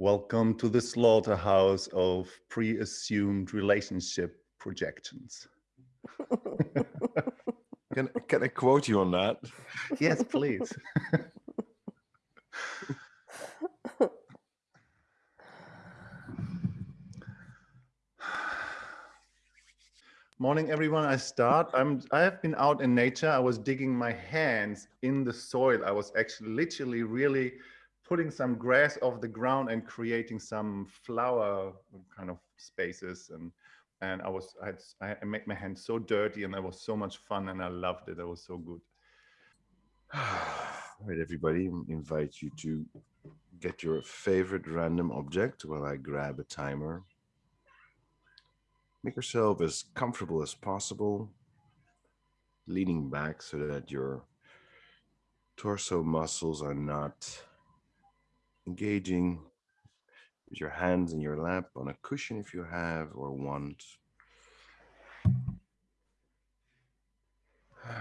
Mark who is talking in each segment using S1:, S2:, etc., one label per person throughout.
S1: Welcome to the slaughterhouse of pre-assumed relationship projections.
S2: can, can I quote you on that?
S1: Yes, please. Morning, everyone. I start. I'm. I have been out in nature. I was digging my hands in the soil. I was actually literally really putting some grass off the ground and creating some flower kind of spaces. And and I was I, had, I made my hands so dirty, and that was so much fun, and I loved it. It was so good.
S2: All right, everybody. Invite you to get your favorite random object while I grab a timer. Make yourself as comfortable as possible, leaning back so that your torso muscles are not engaging with your hands in your lap on a cushion if you have or want.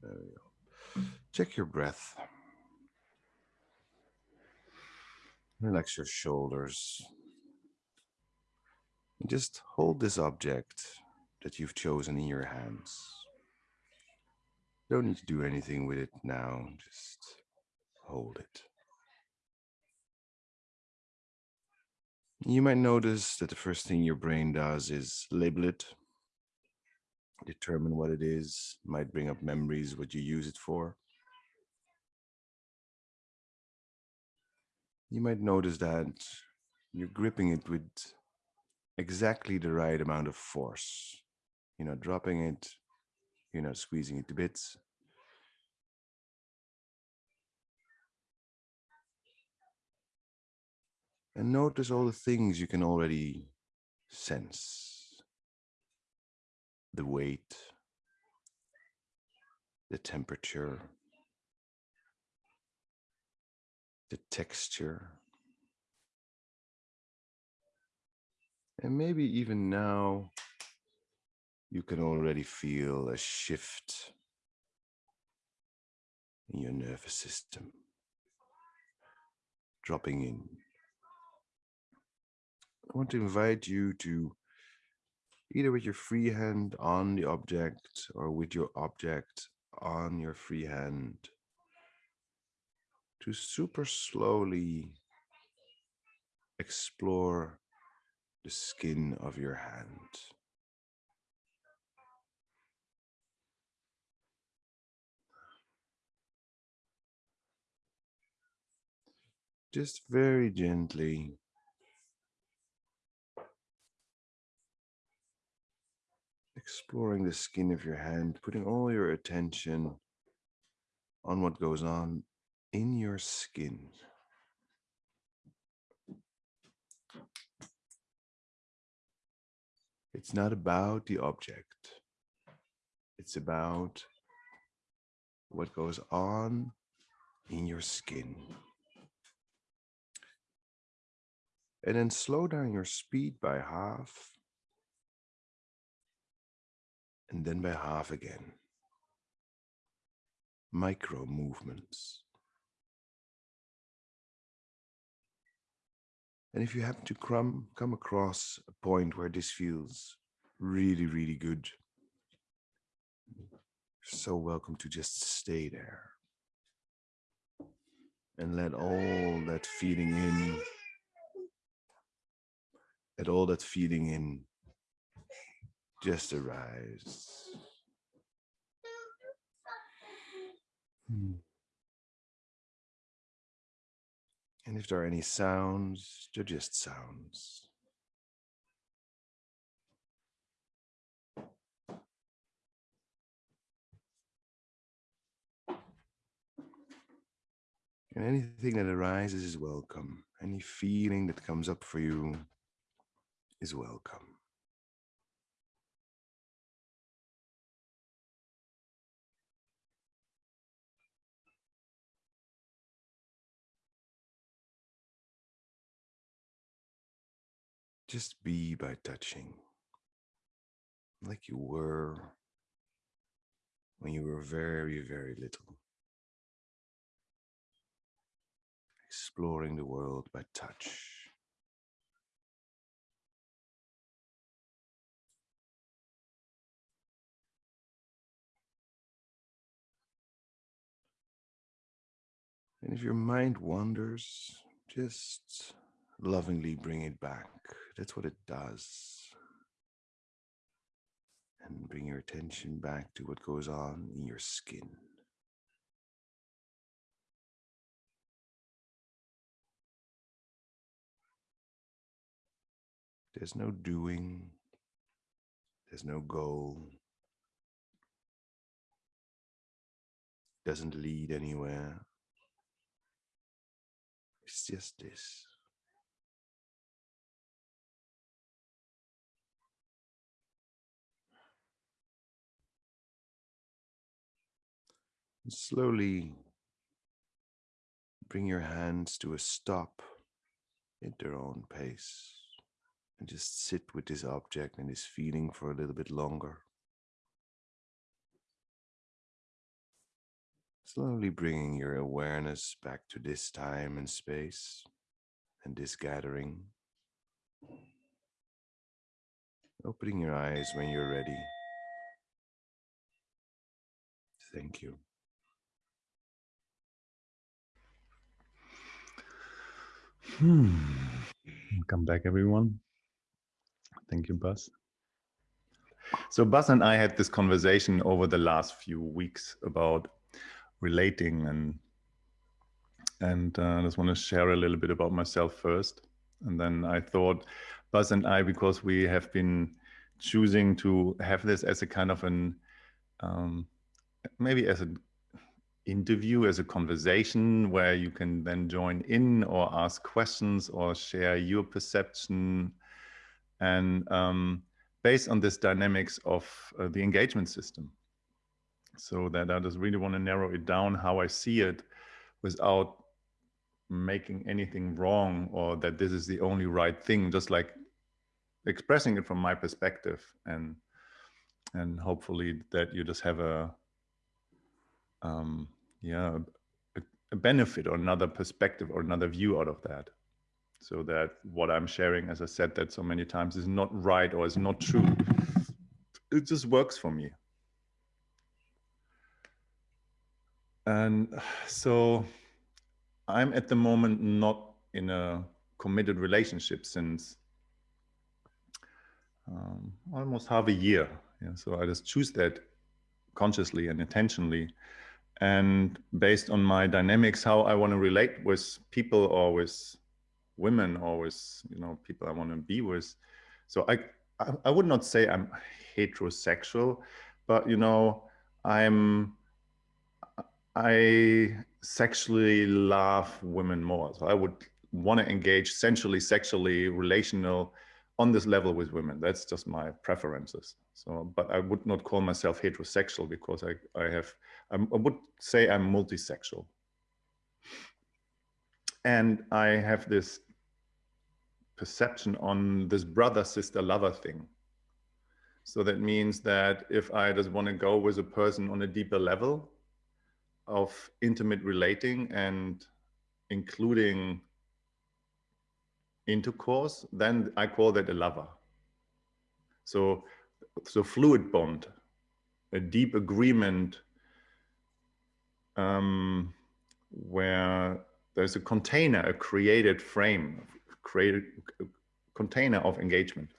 S2: There we go. Check your breath. Relax your shoulders. And just hold this object that you've chosen in your hands. Don't need to do anything with it now, just hold it. You might notice that the first thing your brain does is label it, determine what it is, might bring up memories, what you use it for. You might notice that you're gripping it with exactly the right amount of force. You're not dropping it, you're not squeezing it to bits. And notice all the things you can already sense. The weight, the temperature, the texture, And maybe even now, you can already feel a shift in your nervous system dropping in. I want to invite you to either with your free hand on the object or with your object on your free hand to super slowly explore the skin of your hand. Just very gently exploring the skin of your hand, putting all your attention on what goes on in your skin. It's not about the object. It's about what goes on in your skin. And then slow down your speed by half. And then by half again. Micro movements. And if you happen to come, come across a point where this feels really, really good, you're so welcome to just stay there and let all that feeling in, let all that feeling in just arise. Hmm. And if there are any sounds, they're just sounds. And anything that arises is welcome. Any feeling that comes up for you is welcome. Just be by touching like you were when you were very, very little. exploring the world by touch. And if your mind wanders, just lovingly bring it back. That's what it does. And bring your attention back to what goes on in your skin. There's no doing. There's no goal. Doesn't lead anywhere. It's just this. Slowly bring your hands to a stop at their own pace and just sit with this object and this feeling for a little bit longer. Slowly bringing your awareness back to this time and space and this gathering. Opening your eyes when you're ready. Thank you.
S1: Hmm. Welcome back, everyone. Thank you, Buzz. So Buzz and I had this conversation over the last few weeks about relating and and uh, I just want to share a little bit about myself first. And then I thought Buzz and I, because we have been choosing to have this as a kind of an, um, maybe as an interview, as a conversation where you can then join in or ask questions or share your perception. And um, based on this dynamics of uh, the engagement system so that I just really want to narrow it down how I see it without making anything wrong or that this is the only right thing, just like expressing it from my perspective and and hopefully that you just have a um yeah a, a benefit or another perspective or another view out of that so that what i'm sharing as i said that so many times is not right or is not true it just works for me And so I'm at the moment not in a committed relationship since um, almost half a year. Yeah, so I just choose that consciously and intentionally. And based on my dynamics, how I want to relate with people or with women or with you know people I want to be with. So I, I, I would not say I'm heterosexual, but you know I'm I sexually love women more. So I would want to engage sensually, sexually, relational on this level with women. That's just my preferences. So, but I would not call myself heterosexual because I, I have, I'm, I would say I'm multisexual. And I have this perception on this brother, sister, lover thing. So that means that if I just want to go with a person on a deeper level, of intimate relating and including intercourse, then I call that a lover. So, so fluid bond, a deep agreement um, where there's a container, a created frame, created container of engagement.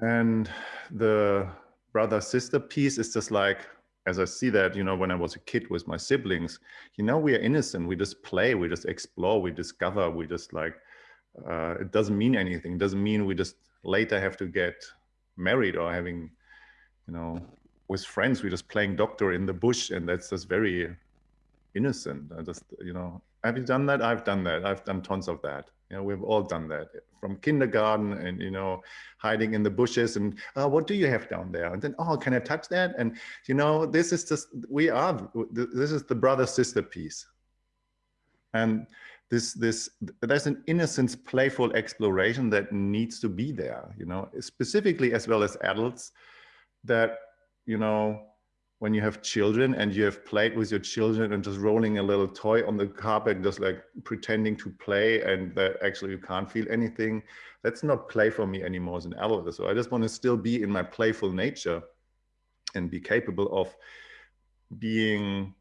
S1: And the brother sister piece is just like as I see that, you know, when I was a kid with my siblings, you know, we are innocent. We just play, we just explore, we discover, we just like, uh, it doesn't mean anything. It doesn't mean we just later have to get married or having, you know, with friends, we're just playing doctor in the bush. And that's just very innocent. I just, you know, have you done that? I've done that. I've done tons of that. You know, we've all done that from kindergarten and, you know, hiding in the bushes and, oh, what do you have down there? And then, oh, can I touch that? And, you know, this is just, we are, this is the brother sister piece. And this, this, there's an innocence, playful exploration that needs to be there, you know, specifically as well as adults that, you know, when you have children and you have played with your children and just rolling a little toy on the carpet, just like pretending to play and that actually you can't feel anything. That's not play for me anymore as an adult. So I just want to still be in my playful nature and be capable of being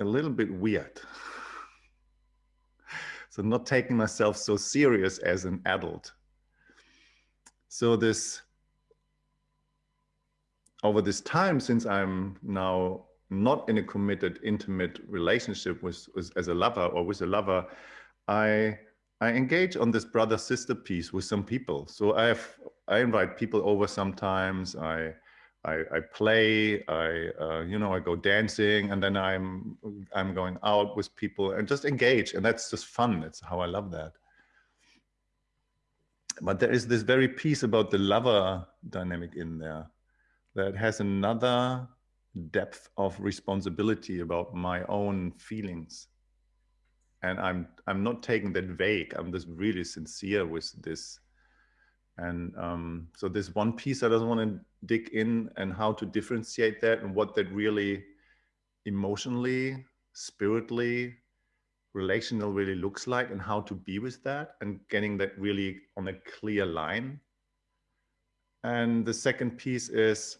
S1: a little bit weird. so not taking myself so serious as an adult. So this over this time, since I'm now not in a committed, intimate relationship with, with as a lover or with a lover, I I engage on this brother sister piece with some people. So I have I invite people over sometimes. I I, I play. I uh, you know I go dancing, and then I'm I'm going out with people and just engage, and that's just fun. It's how I love that. But there is this very piece about the lover dynamic in there that has another depth of responsibility about my own feelings. And i'm i'm not taking that vague. I'm just really sincere with this. And um, so this one piece i just want to dig in and how to differentiate that and what that really emotionally spiritually relational really looks like and how to be with that and getting that really on a clear line. And the second piece is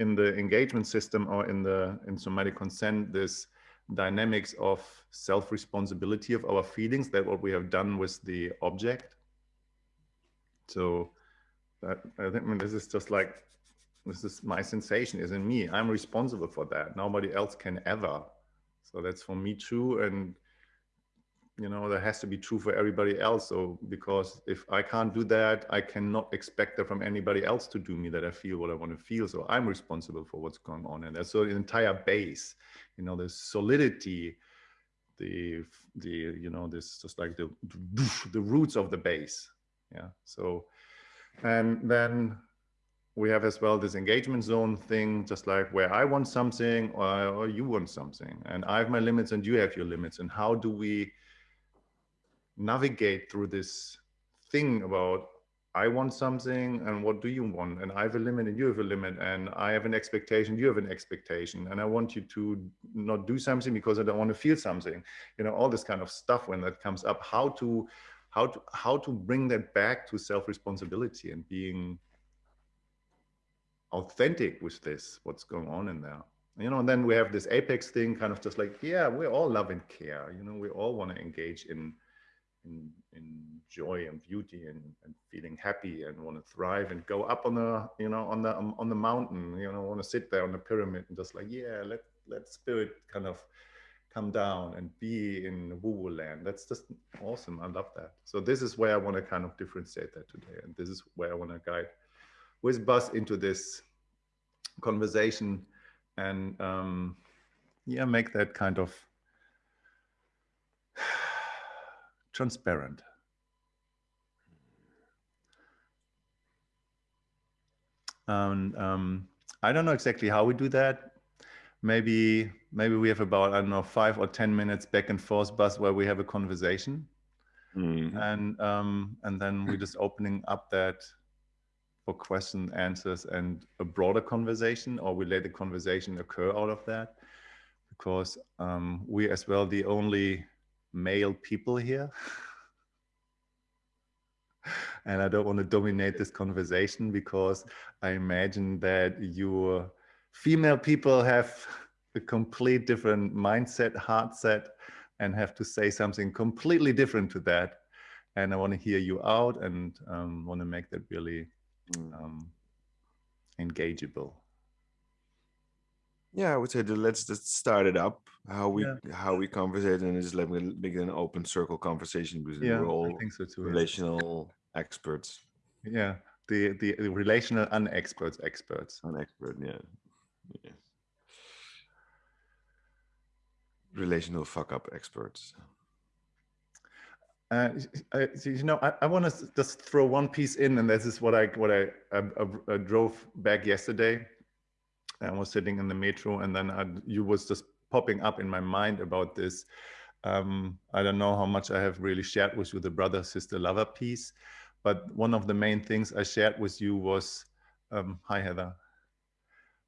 S1: in the engagement system or in the in somatic consent, this dynamics of self-responsibility of our feelings, that what we have done with the object. So that I think I mean, this is just like, this is my sensation is in me. I'm responsible for that. Nobody else can ever. So that's for me too And you know that has to be true for everybody else. So because if i can't do that i cannot expect that from anybody else to do me that i feel what i want to feel. So i'm responsible for what's going on. And that's so the entire base you know the solidity the the you know this just like the the roots of the base. Yeah so and then we have as well this engagement zone thing just like where i want something or, or you want something. And i have my limits and you have your limits. And how do we navigate through this thing about I want something and what do you want? And I have a limit and you have a limit and I have an expectation, you have an expectation. And I want you to not do something because I don't want to feel something, you know, all this kind of stuff when that comes up, how to, how to, how to bring that back to self-responsibility and being authentic with this, what's going on in there. You know, and then we have this apex thing kind of just like, yeah, we all love and care, you know, we all want to engage in, in, in joy and beauty and, and feeling happy and want to thrive and go up on the you know on the on the mountain you know want to sit there on the pyramid and just like yeah let let spirit kind of come down and be in woo woo land. That's just awesome. I love that. So this is where i want to kind of differentiate that today. And this is where i want to guide with buzz into this conversation and um yeah make that kind of transparent. Um, um, I don't know exactly how we do that. Maybe maybe we have about I don't know five or ten minutes back and forth Buzz where we have a conversation, mm. and um, and then we're just opening up that for question answers and a broader conversation, or we let the conversation occur out of that, because um, we as well the only male people here. and I don't want to dominate this conversation because I imagine that your female people have a complete different mindset, heart set, and have to say something completely different to that. And I want to hear you out and um, want to make that really mm. um, engageable.
S2: Yeah, I would say that let's just start it up. How we yeah. how we conversate and just let me make an open circle conversation because yeah, we're all so too, relational yeah. experts.
S1: Yeah, the the relational unexperts experts.
S2: Unexpert, yeah. yeah. Relational fuck up experts.
S1: Uh, you know, I, I want to just throw one piece in, and this is what I what I, I, I drove back yesterday I was sitting in the metro and then I, you was just popping up in my mind about this. Um, I don't know how much I have really shared with you the brother sister lover piece, but one of the main things I shared with you was, um, hi Heather,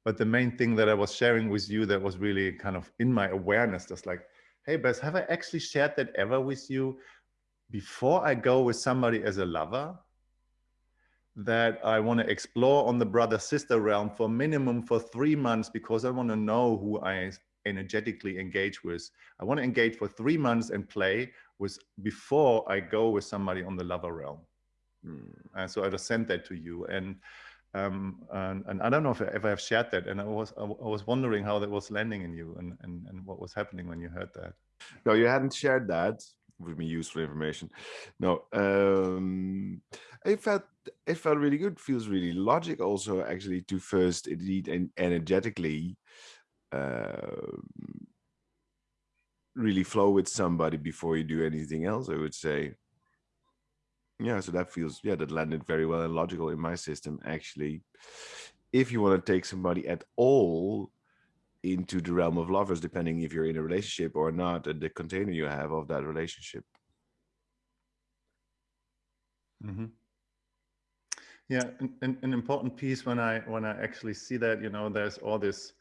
S1: but the main thing that I was sharing with you that was really kind of in my awareness, just like, hey, Bess, have I actually shared that ever with you before I go with somebody as a lover? That I want to explore on the brother sister realm for minimum for three months because I want to know who I energetically engage with. I want to engage for three months and play with before I go with somebody on the lover realm. Mm. And so I just sent that to you. And um, and, and, I don't know if I ever have shared that. And I was I, was wondering how that was landing in you and, and, and what was happening when you heard that.
S2: No, you hadn't shared that with me useful information. No, um, it felt it felt really good. Feels really logic also actually to first indeed and energetically uh, really flow with somebody before you do anything else. I would say. Yeah, so that feels yeah that landed very well and logical in my system actually. If you want to take somebody at all into the realm of lovers, depending if you're in a relationship or not, and the container you have of that relationship.
S1: Mm -hmm. Yeah, an, an, important piece when I when I actually see that, you know, there's all this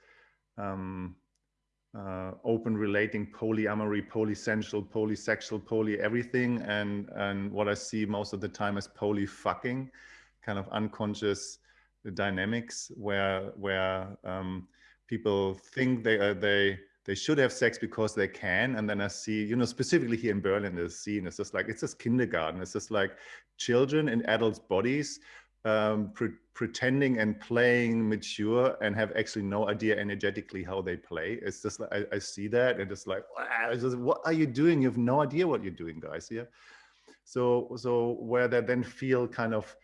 S1: um, uh, open relating polyamory, polysensual, polysexual, poly everything, and and what I see most of the time is poly fucking, kind of unconscious dynamics where where um, people think they are they they should have sex because they can and then i see you know specifically here in berlin the scene it's just like it's just kindergarten it's just like children in adults bodies um, pre pretending and playing mature and have actually no idea energetically how they play. It's just like, I, I see that and it's like, wow, it's just, what are you doing? You have no idea what you're doing, guys. Yeah. So, so where they then feel kind of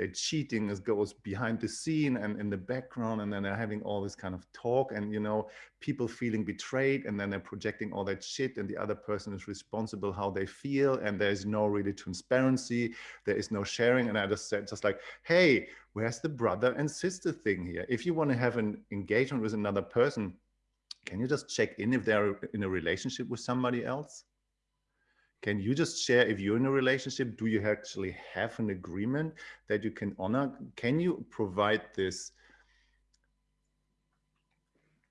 S1: they're cheating as goes behind the scene and in the background and then they're having all this kind of talk and you know people feeling betrayed and then they're projecting all that shit and the other person is responsible how they feel and there's no really transparency there is no sharing and i just said just like hey where's the brother and sister thing here? If you want to have an engagement with another person can you just check in if they're in a relationship with somebody else can you just share if you're in a relationship, do you actually have an agreement that you can honor? Can you provide this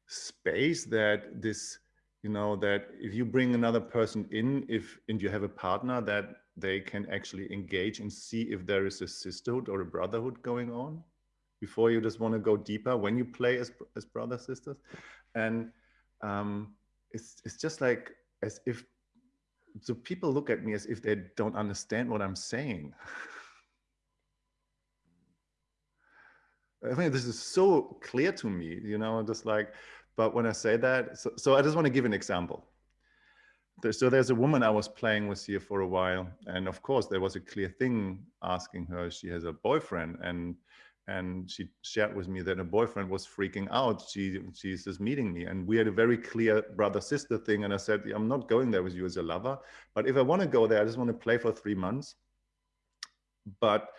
S1: space that this, you know, that if you bring another person in, if and you have a partner that they can actually engage and see if there is a sisterhood or a brotherhood going on before you just want to go deeper when you play as, as brother sisters and um, it's, it's just like as if so people look at me as if they don't understand what I'm saying. I mean, this is so clear to me, you know, just like, but when I say that, so, so I just want to give an example. So there's a woman I was playing with here for a while. And of course, there was a clear thing asking her, she has a boyfriend. And and she shared with me that her boyfriend was freaking out. She she's just meeting me, and we had a very clear brother sister thing. And I said, I'm not going there with you as a lover, but if I want to go there, I just want to play for three months. But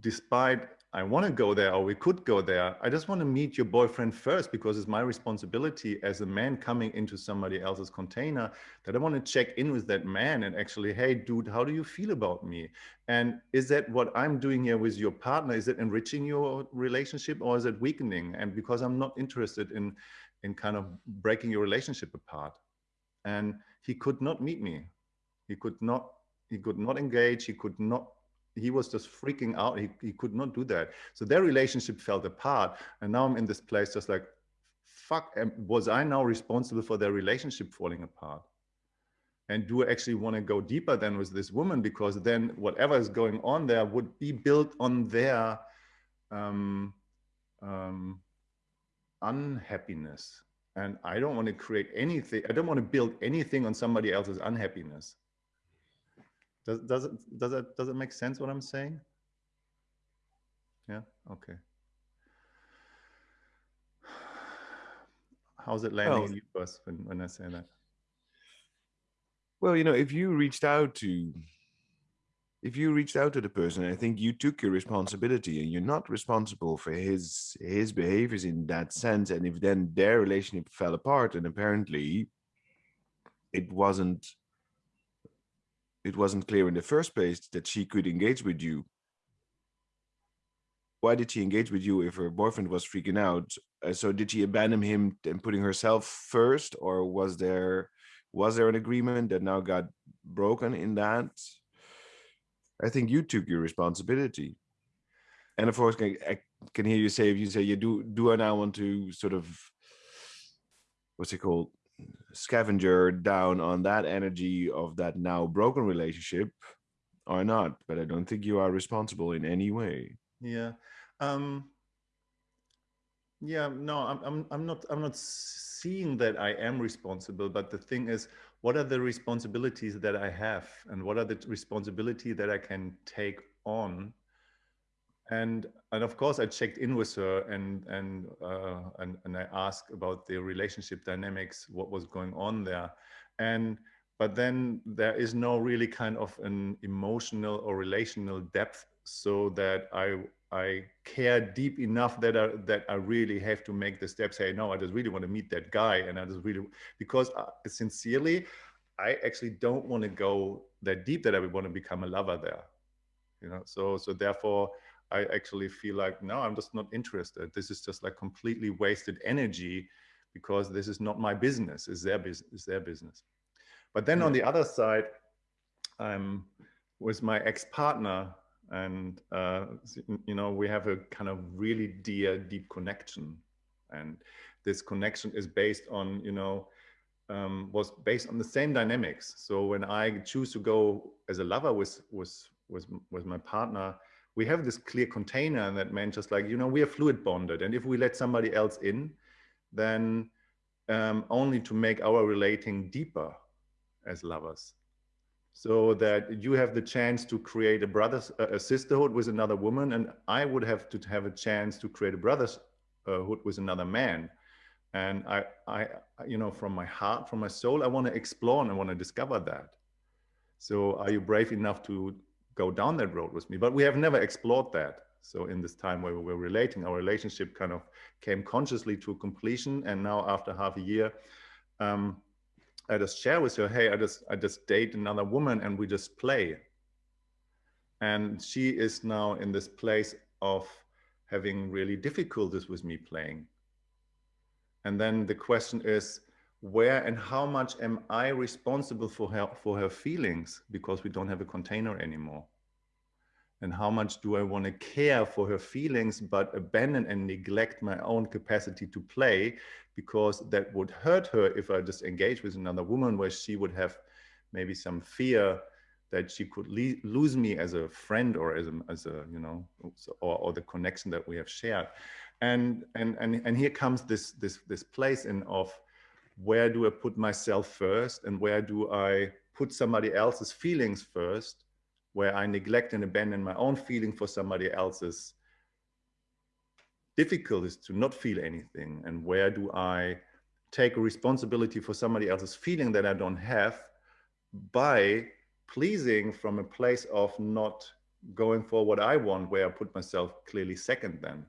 S1: despite I want to go there or we could go there. I just want to meet your boyfriend first because it's my responsibility as a man coming into somebody else's container that I want to check in with that man and actually, hey, dude, how do you feel about me? And is that what I'm doing here with your partner? Is it enriching your relationship or is it weakening? And because I'm not interested in, in kind of breaking your relationship apart. And he could not meet me. He could not, he could not engage. He could not he was just freaking out. He, he could not do that. So their relationship fell apart. And now I'm in this place just like, fuck, was I now responsible for their relationship falling apart? And do I actually want to go deeper than with this woman? Because then whatever is going on there would be built on their um, um, unhappiness. And I don't want to create anything. I don't want to build anything on somebody else's unhappiness. Does, does it does it does it make sense what I'm saying? Yeah. Okay. How's it landing well, in you first when, when I say that?
S2: Well, you know, if you reached out to if you reached out to the person, I think you took your responsibility and you're not responsible for his his behaviors in that sense. And if then their relationship fell apart and apparently it wasn't it wasn't clear in the first place that she could engage with you why did she engage with you if her boyfriend was freaking out? Uh, so did she abandon him and putting herself first, or was there was there an agreement that now got broken in that? I think you took your responsibility. And of course, I can hear you say if you say you do do I now want to sort of what's it called scavenger down on that energy of that now broken relationship or not but i don't think you are responsible in any way.
S1: Yeah um yeah no i'm i'm, I'm not i'm not seeing that i am responsible but the thing is what are the responsibilities that i have and what are the responsibility that i can take on and and of course I checked in with her and and uh, and and I asked about the relationship dynamics, what was going on there, and but then there is no really kind of an emotional or relational depth, so that I I care deep enough that I that I really have to make the step. Say no, I just really want to meet that guy, and I just really because uh, sincerely, I actually don't want to go that deep that I would want to become a lover there, you know. So so therefore I actually feel like, no, I'm just not interested. This is just like completely wasted energy because this is not my business, it's their business, it's their business. But then on the other side, I'm with my ex-partner and, uh, you know, we have a kind of really dear, deep connection. And this connection is based on, you know, um, was based on the same dynamics. So when I choose to go as a lover with, with, with, with my partner, we have this clear container that meant just like, you know, we are fluid bonded. And if we let somebody else in, then um, only to make our relating deeper as lovers. So that you have the chance to create a brother's, a sisterhood with another woman. And I would have to have a chance to create a brotherhood with another man. And I, I, you know, from my heart, from my soul, I want to explore and I want to discover that. So are you brave enough to go down that road with me. But we have never explored that. So in this time where we were relating, our relationship kind of came consciously to completion. And now after half a year, um, I just share with her, hey, I just I just date another woman and we just play. And she is now in this place of having really difficulties with me playing. And then the question is, where and how much am I responsible for her for her feelings because we don't have a container anymore? And how much do I want to care for her feelings but abandon and neglect my own capacity to play because that would hurt her if I just engage with another woman where she would have maybe some fear that she could lose me as a friend or as a, as a you know or, or the connection that we have shared and and and and here comes this this this place in of where do I put myself first and where do I put somebody else's feelings first, where I neglect and abandon my own feeling for somebody else's difficulties to not feel anything and where do I take responsibility for somebody else's feeling that I don't have by pleasing from a place of not going for what I want, where I put myself clearly second then.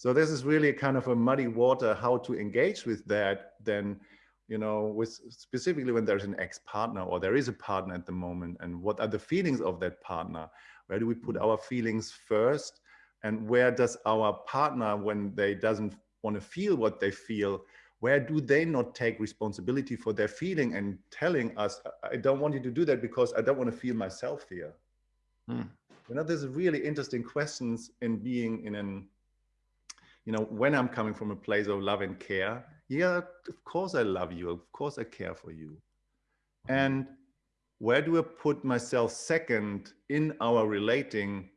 S1: So this is really kind of a muddy water how to engage with that then, you know, with specifically when there's an ex-partner or there is a partner at the moment and what are the feelings of that partner? Where do we put our feelings first? And where does our partner, when they doesn't want to feel what they feel, where do they not take responsibility for their feeling and telling us, I don't want you to do that because I don't want to feel myself here. Hmm. You know, there's really interesting questions in being in an you know, when I'm coming from a place of love and care, yeah, of course I love you. Of course I care for you. Mm-hmm. And where do I put myself second in our relating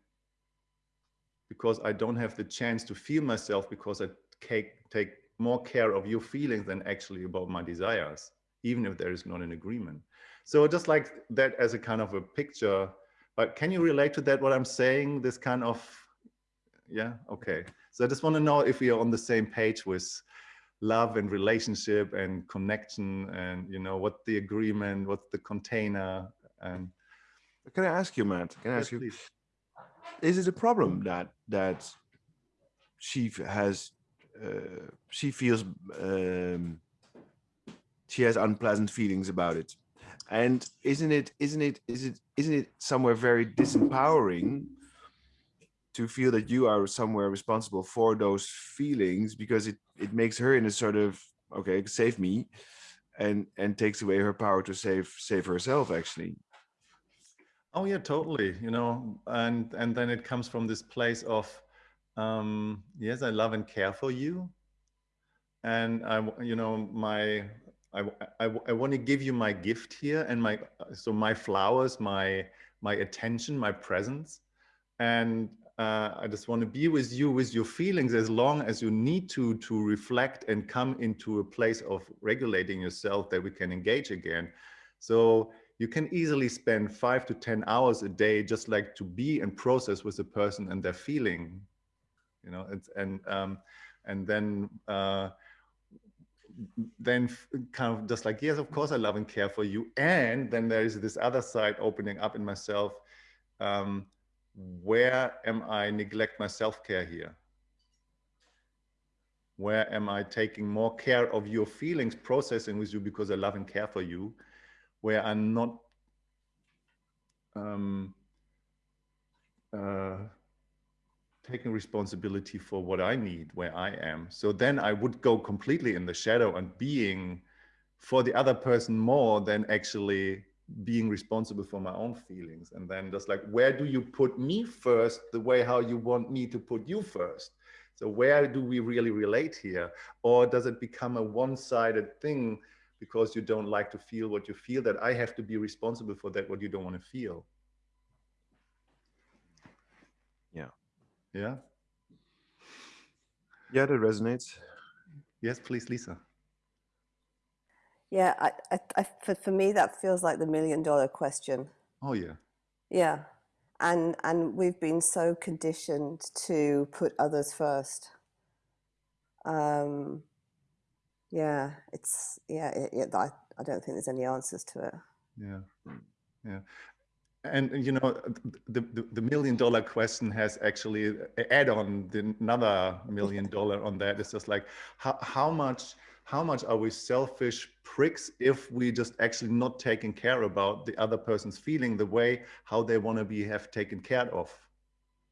S1: because I don't have the chance to feel myself because I take, take more care of your feelings than actually about my desires, even if there is not an agreement. So just like that as a kind of a picture, but can you relate to that, what I'm saying, this kind of, yeah, okay. So I just want to know if we are on the same page with love and relationship and connection and, you know, what the agreement, what's the container and.
S2: Can I ask you, Matt? Can I ask yes, you, please. is it a problem that, that she has, uh, she feels, um, she has unpleasant feelings about it and isn't it isn't it is it isn't it somewhere very disempowering to feel that you are somewhere responsible for those feelings because it it makes her in a sort of okay save me and and takes away her power to save save herself actually.
S1: Oh yeah totally you know and and then it comes from this place of um yes i love and care for you and i you know my I, I, I want to give you my gift here and my so my flowers my my attention my presence and I just want to be with you with your feelings as long as you need to to reflect and come into a place of regulating yourself that we can engage again. So you can easily spend five to 10 hours a day just like to be and process with a person and their feeling, you know, it's, and, um, and then, uh, then kind of just like, yes, of course I love and care for you. And then there is this other side opening up in myself. Um, where am I neglect my self-care here? Where am I taking more care of your feelings, processing with you because I love and care for you, where I'm not um, uh, taking responsibility for what I need, where I am. So then I would go completely in the shadow and being for the other person more than actually being responsible for my own feelings. And then just like where do you put me first the way how you want me to put you first? So where do we really relate here? Or does it become a one-sided thing because you don't like to feel what you feel that i have to be responsible for that what you don't want to feel?
S2: Yeah.
S1: Yeah?
S2: Yeah that resonates.
S1: Yes please lisa
S3: yeah, I, I, I, for, for me, that feels like the million dollar question.
S1: Oh, yeah.
S3: Yeah. And, and we've been so conditioned to put others first. Um, yeah, it's, yeah, it, it, I, I don't think there's any answers to it.
S1: Yeah. Yeah. And you know, the, the, the million dollar question has actually add on the, another million dollar on that. It's just like how, how much how much are we selfish pricks if we just actually not taking care about the other person's feeling the way how they want to be have taken care of.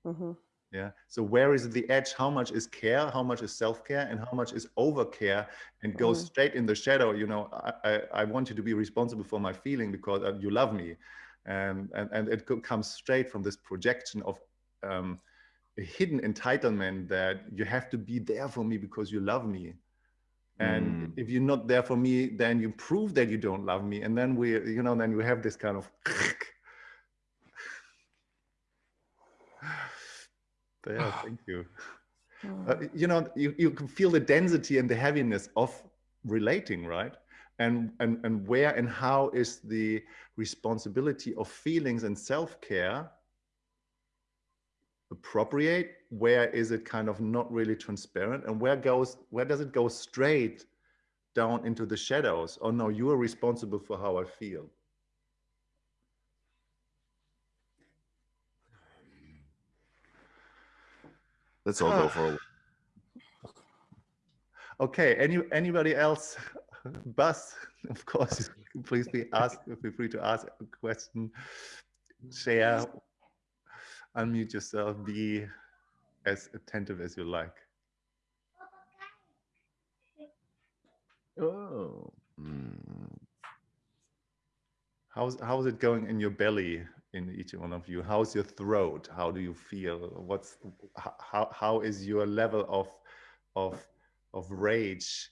S1: Mm -hmm. yeah so where is the edge? How much is care? How much is self-care? And how much is over-care? And goes mm -hmm. straight in the shadow you know I, I, I want you to be responsible for my feeling because uh, you love me. And and, and it comes straight from this projection of um, a hidden entitlement that you have to be there for me because you love me and mm. if you're not there for me then you prove that you don't love me. And then we you know then we have this kind of there thank you. Uh, you know you, you can feel the density and the heaviness of relating right? And and and where and how is the responsibility of feelings and self-care appropriate where is it kind of not really transparent and where goes where does it go straight down into the shadows? Oh no you are responsible for how i feel.
S2: Let's all go for a
S1: okay any anybody else? Buzz of course please be asked feel free to ask a question share unmute yourself, be as attentive as you like. Oh. Mm. How's how's it going in your belly in each one of you? How's your throat? How do you feel? What's how how is your level of of of rage?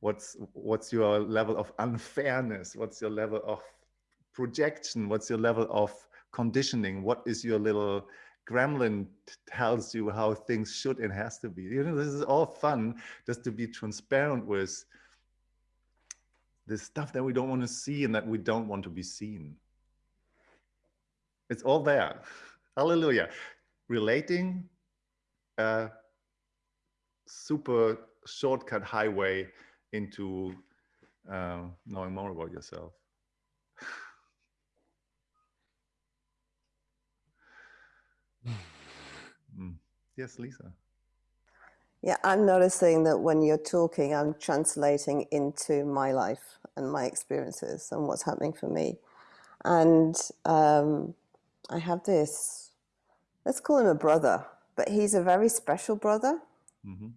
S1: What's what's your level of unfairness? What's your level of projection? What's your level of conditioning what is your little gremlin tells you how things should and has to be. You know this is all fun just to be transparent with the stuff that we don't want to see and that we don't want to be seen. It's all there. Hallelujah. Relating a super shortcut highway into uh, knowing more about yourself Mm. Yes, Lisa.
S3: Yeah, I'm noticing that when you're talking, I'm translating into my life and my experiences and what's happening for me. And um, I have this let's call him a brother, but he's a very special brother.
S1: hmm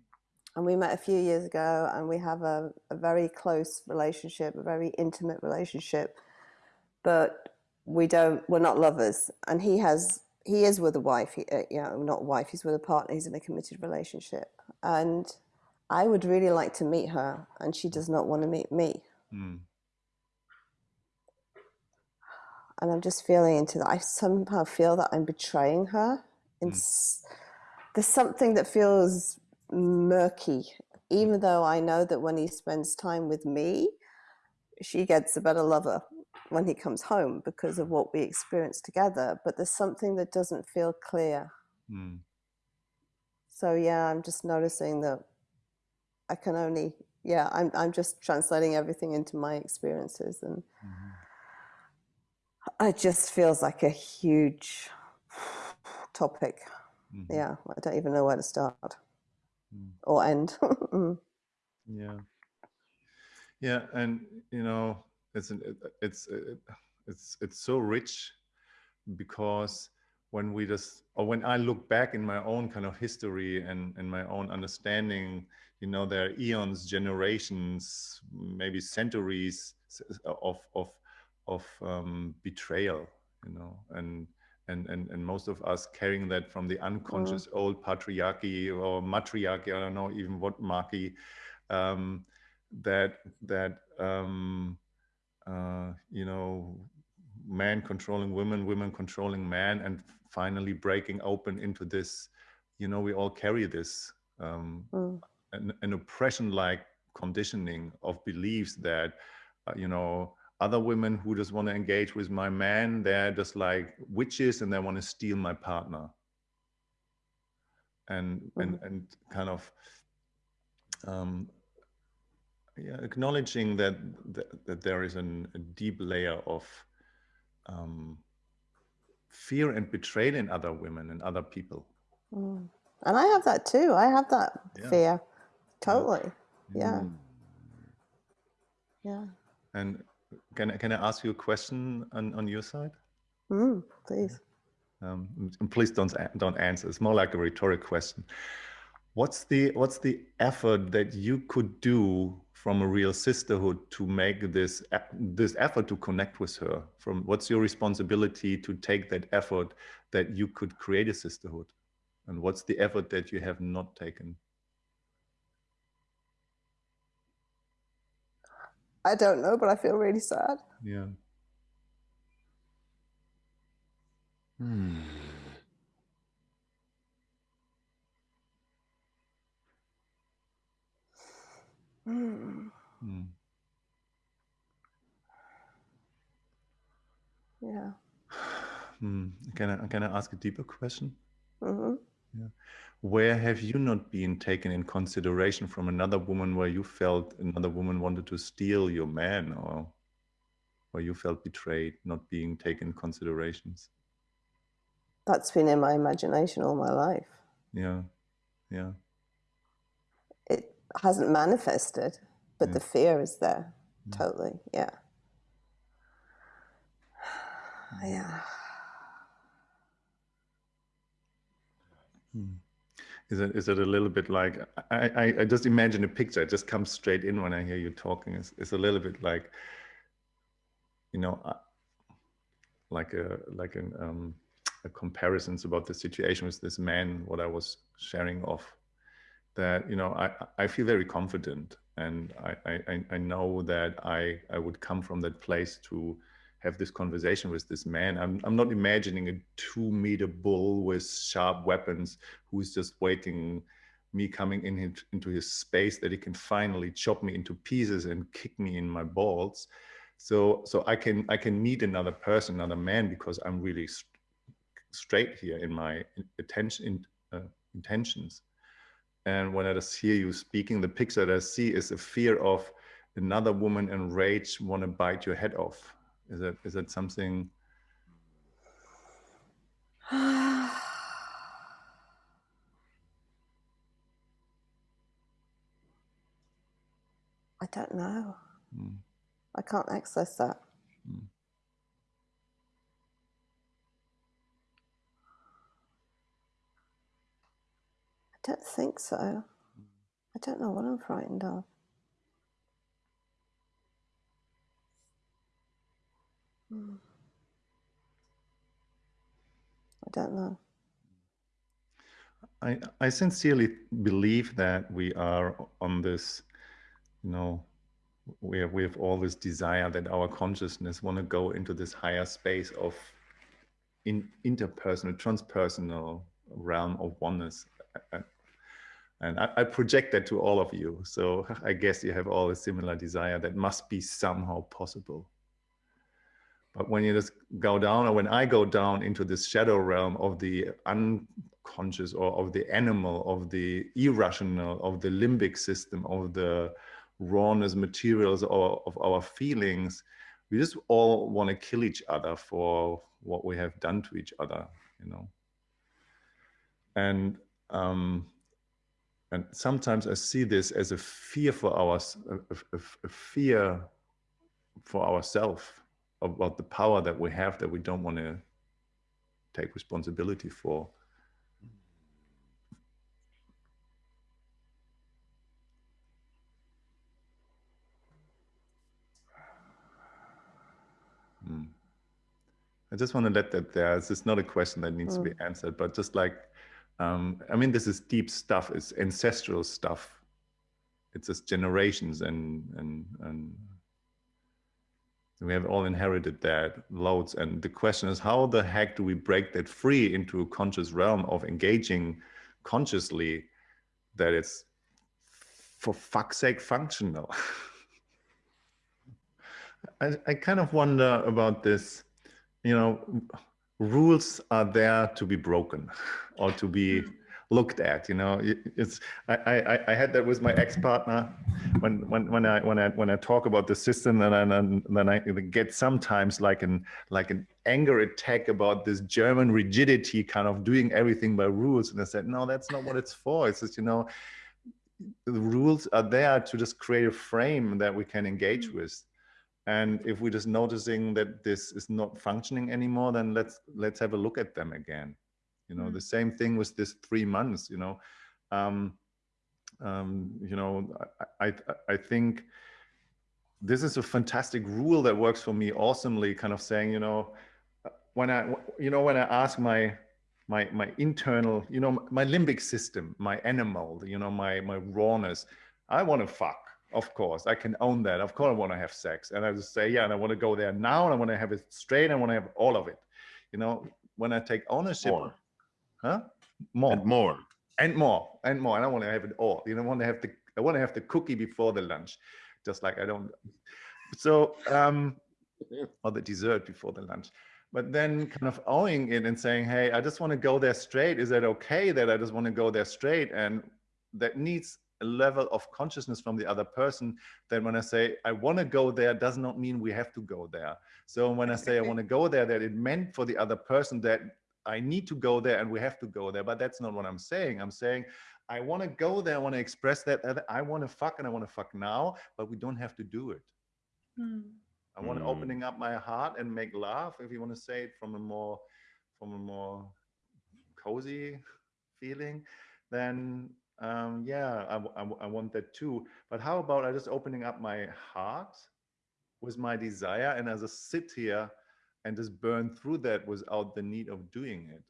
S3: And we met a few years ago, and we have a, a very close relationship, a very intimate relationship. But we don't, we're not lovers. And he has, he is with a wife, he, uh, you know, not wife, he's with a partner, he's in a committed relationship. And I would really like to meet her, and she does not want to meet me.
S1: Mm.
S3: and I'm just feeling into that. I somehow feel that I'm betraying her.
S1: Mm.
S3: It's, There's something that feels murky, even though I know that when he spends time with me, she gets a better lover when he comes home because of what we experience together. But there's something that doesn't feel clear.
S1: Mm.
S3: So yeah, I'm just noticing that I can only yeah, I'm I'm just translating everything into my experiences and
S1: Mhm.
S3: it just feels like a huge topic.
S1: Mhm.
S3: Yeah, I don't even know where to start
S1: Mm.
S3: or end. Mm.
S1: Yeah. Yeah, and you know, it's an, it- it's it- it's it's so rich because when we just or when I look back in my own kind of history and and my own understanding, you know, there are eons, generations, maybe centuries of of of um, betrayal, you know, and and and and most of us carrying that from the unconscious old patriarchy or matriarchy, I don't know even what marky, um, that that um, uh, you know man controlling women, women controlling man, and finally breaking open into this. You know, we all carry this um,
S3: Mm.
S1: an, an oppression-like conditioning of beliefs that uh, you know other women who just want to engage with my man, they're just like witches and they want to steal my partner. And and and kind of um, yeah, acknowledging that, that that there is an, a deep layer of um, fear and betrayal in other women and other people.
S3: Mm. And I have that too. I have that
S1: Yeah.
S3: fear. Totally. Yeah.
S2: Mm.
S3: Yeah.
S1: And can I, can I ask you a question on, on your side?
S3: Mm, please.
S1: Um, and please don't don't answer. It's more like a rhetoric question. What's the what's the effort that you could do from a real sisterhood to make this this effort to connect with her? From what's your responsibility to take that effort that you could create a sisterhood, and what's the effort that you have not taken?
S3: I don't know, but I feel really sad.
S1: Yeah.
S2: Hmm.
S3: Mm.
S1: Mm.
S3: Yeah.
S1: Hmm. Can I can I ask a deeper question?
S3: hmm
S1: Where have you not been taken in consideration from another woman where you felt another woman wanted to steal your man or where you felt betrayed, not being taken in considerations?
S3: That's been in my imagination all my life.
S1: Yeah. Yeah.
S3: Hasn't manifested, but
S1: Yeah.
S3: the fear is there.
S1: Mm.
S3: Totally. Yeah. Yeah.
S1: Hmm. Is it is it a little bit like I, I, I just imagine a picture, it just comes straight in when I hear you talking. It's, it's a little bit like you know uh, like a like an um a comparisons about the situation with this man what I was sharing of that you know I I feel very confident and I I, I know that I I would come from that place to have this conversation with this man. I'm I'm not imagining a two meter bull with sharp weapons who's just waiting me coming in his- into his space that he can finally chop me into pieces and kick me in my balls. So so I can I can meet another person, another man because I'm really st- straight here in my attention in, uh, intentions. And when I just hear you speaking, the picture that I see is a fear of another woman enraged want to bite your head off. Is that is that something?
S3: I don't know.
S1: Mm,
S3: I can't access that.
S1: mm.
S3: Don't think so. I don't know what I'm frightened of. Hmm. I don't know.
S1: I, I sincerely believe that we are on this, you know, we have, we have all this desire that our consciousness want to go into this higher space of in interpersonal, transpersonal realm of oneness. And I, I project that to all of you. So I guess you have all a similar desire that must be somehow possible. But when you just go down, or when I go down into this shadow realm of the unconscious or of the animal, of the irrational, of the limbic system, of the rawness materials or of our feelings, we just all want to kill each other for what we have done to each other, you know. And um, and sometimes I see this as a fear for us, a, a, a fear for ourselves about the power that we have that we don't want to take responsibility for. Hmm. I just want to let that there. This is not a question that needs mm. to be hmm. answered, but just like, um, I mean, this is deep stuff. It's ancestral stuff. It's just generations and and and we have all inherited that loads. And the question is, how the heck do we break that free into a conscious realm of engaging consciously that it's for fuck's sake functional? I, I kind of wonder about this, you know, rules are there to be broken or to be hmm. looked at you know? It's i i, I had that with my ex-partner. When when when i when i when i talk about the system and then then i get sometimes like an like an anger attack about this german rigidity kind of doing everything by rules. And i said no that's not what it's for. It's just you know the rules are there to just create a frame that we can engage mm. with and if we're just noticing that this is not functioning anymore then let's let's have a look at them again you know, mm. the same thing with this three months, you know. Um, um, you know, I, I, I think this is a fantastic rule that works for me awesomely, kind of saying, you know, when I, you know, when I ask my, my, my internal, you know, my limbic system, my animal, you know, my, my rawness, I want to fuck. Of course, I can own that. Of course, I want to have sex, and I just say, yeah, and I want to go there now, and I want to have it straight. and I want to have all of it. You know, when I take ownership, More huh?
S2: More and more
S1: and more and more. And I want to have it all. You don't want to have the. I want to have the cookie before the lunch, just like I don't. So um, or the dessert before the lunch. But then kind of owning it and saying, hey, I just want to go there straight. Is that okay that I just want to go there straight? And that needs a level of consciousness from the other person that when I say I want to go there does not mean we have to go there. So when I say I want to go there, that it meant for the other person that I need to go there and we have to go there. But that's not what I'm saying. I'm saying I want to go there. I want to express that. I want to fuck and I want to fuck now, but we don't have to do it. Mm. I want mm. opening up my heart and make love. If you want to say it from a more, from a more cozy feeling, then um, yeah, I, I, I want that too. But how about I just opening up my heart with my desire and as I sit here and just burn through that without the need of doing it?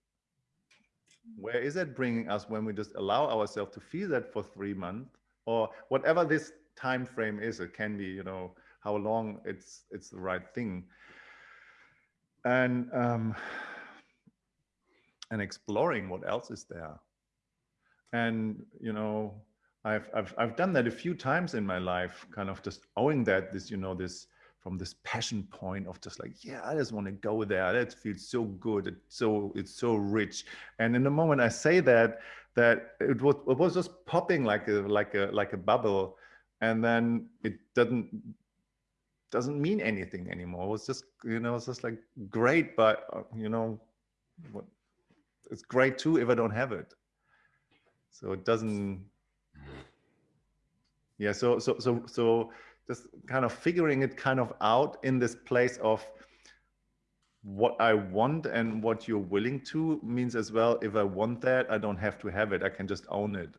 S1: Where is that bringing us when we just allow ourselves to feel that for three months? Or whatever this time frame is it can be you know how long it's it's the right thing. And um and exploring what else is there and you know I've, I've i've done that a few times in my life kind of just owing that this you know this from this passion point of just like yeah i just want to go there. That feels so good. It's so it's so rich. And in the moment i say that that it was it was just popping like a like a like a bubble. And then it doesn't doesn't mean anything anymore. It was just you know it's just like great but uh, you know what it's great too if i don't have it so it doesn't yeah so so so so just kind of figuring it kind of out in this place of what I want and what you're willing to means as well, if I want that, I don't have to have it. I can just own it.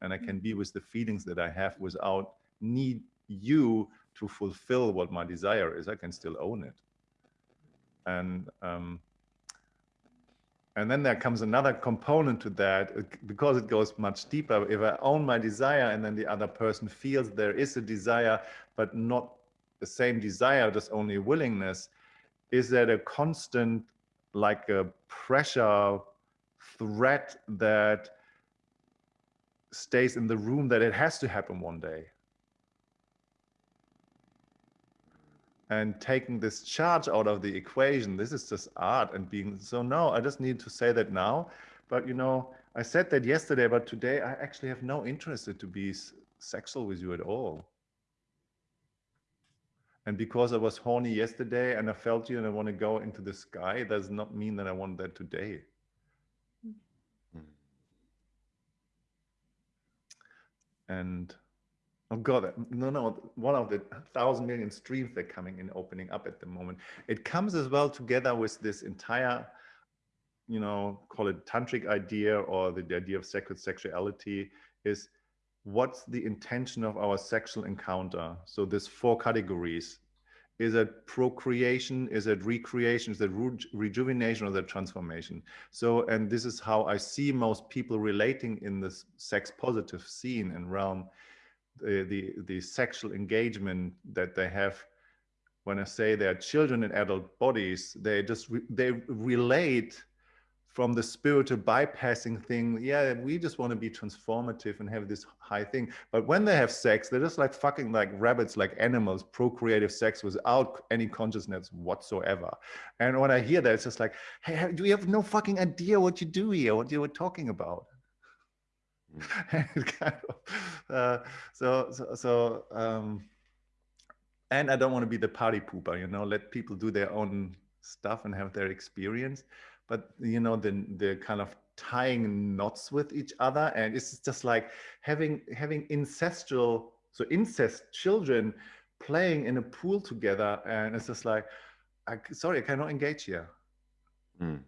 S1: And I can be with the feelings that I have without need you to fulfill what my desire is. I can still own it. And um, and then there comes another component to that uh, because it goes much deeper. If I own my desire and then the other person feels there is a desire, but not the same desire, just only willingness, is that a constant, like a pressure threat that stays in the room that it has to happen one day? And taking this charge out of the equation this is just art and being so no i just need to say that now but you know i said that yesterday but today i actually have no interest to be sexual with you at all and because I was horny yesterday and I felt you and I want to go into the sky, does not mean that I want that today. Mm. And oh God, no, no, one of the thousand million streams that are coming in opening up at the moment. It comes as well together with this entire, you know, call it tantric idea or the, the idea of sacred sexuality is what's the intention of our sexual encounter? So there's four categories. Is it procreation? Is it recreation? Is it re rejuvenation or the transformation? So, and this is how I see most people relating in this sex positive scene and realm, the, the, the sexual engagement that they have when I say they're children in adult bodies, they just, re they relate from the spiritual bypassing thing. Yeah we just want to be transformative and have this high thing. But when they have sex they're just like fucking like rabbits like animals procreative sex without any consciousness whatsoever. And when i hear that it's just like hey do you have no fucking idea what you do here what you were talking about. kind of, uh, so so, so um, and i don't want to be the party pooper you know let people do their own stuff and have their experience but you know the the kind of tying knots with each other and it's just like having having ancestral so incest children playing in a pool together and it's just like I, sorry i cannot engage here. Mm.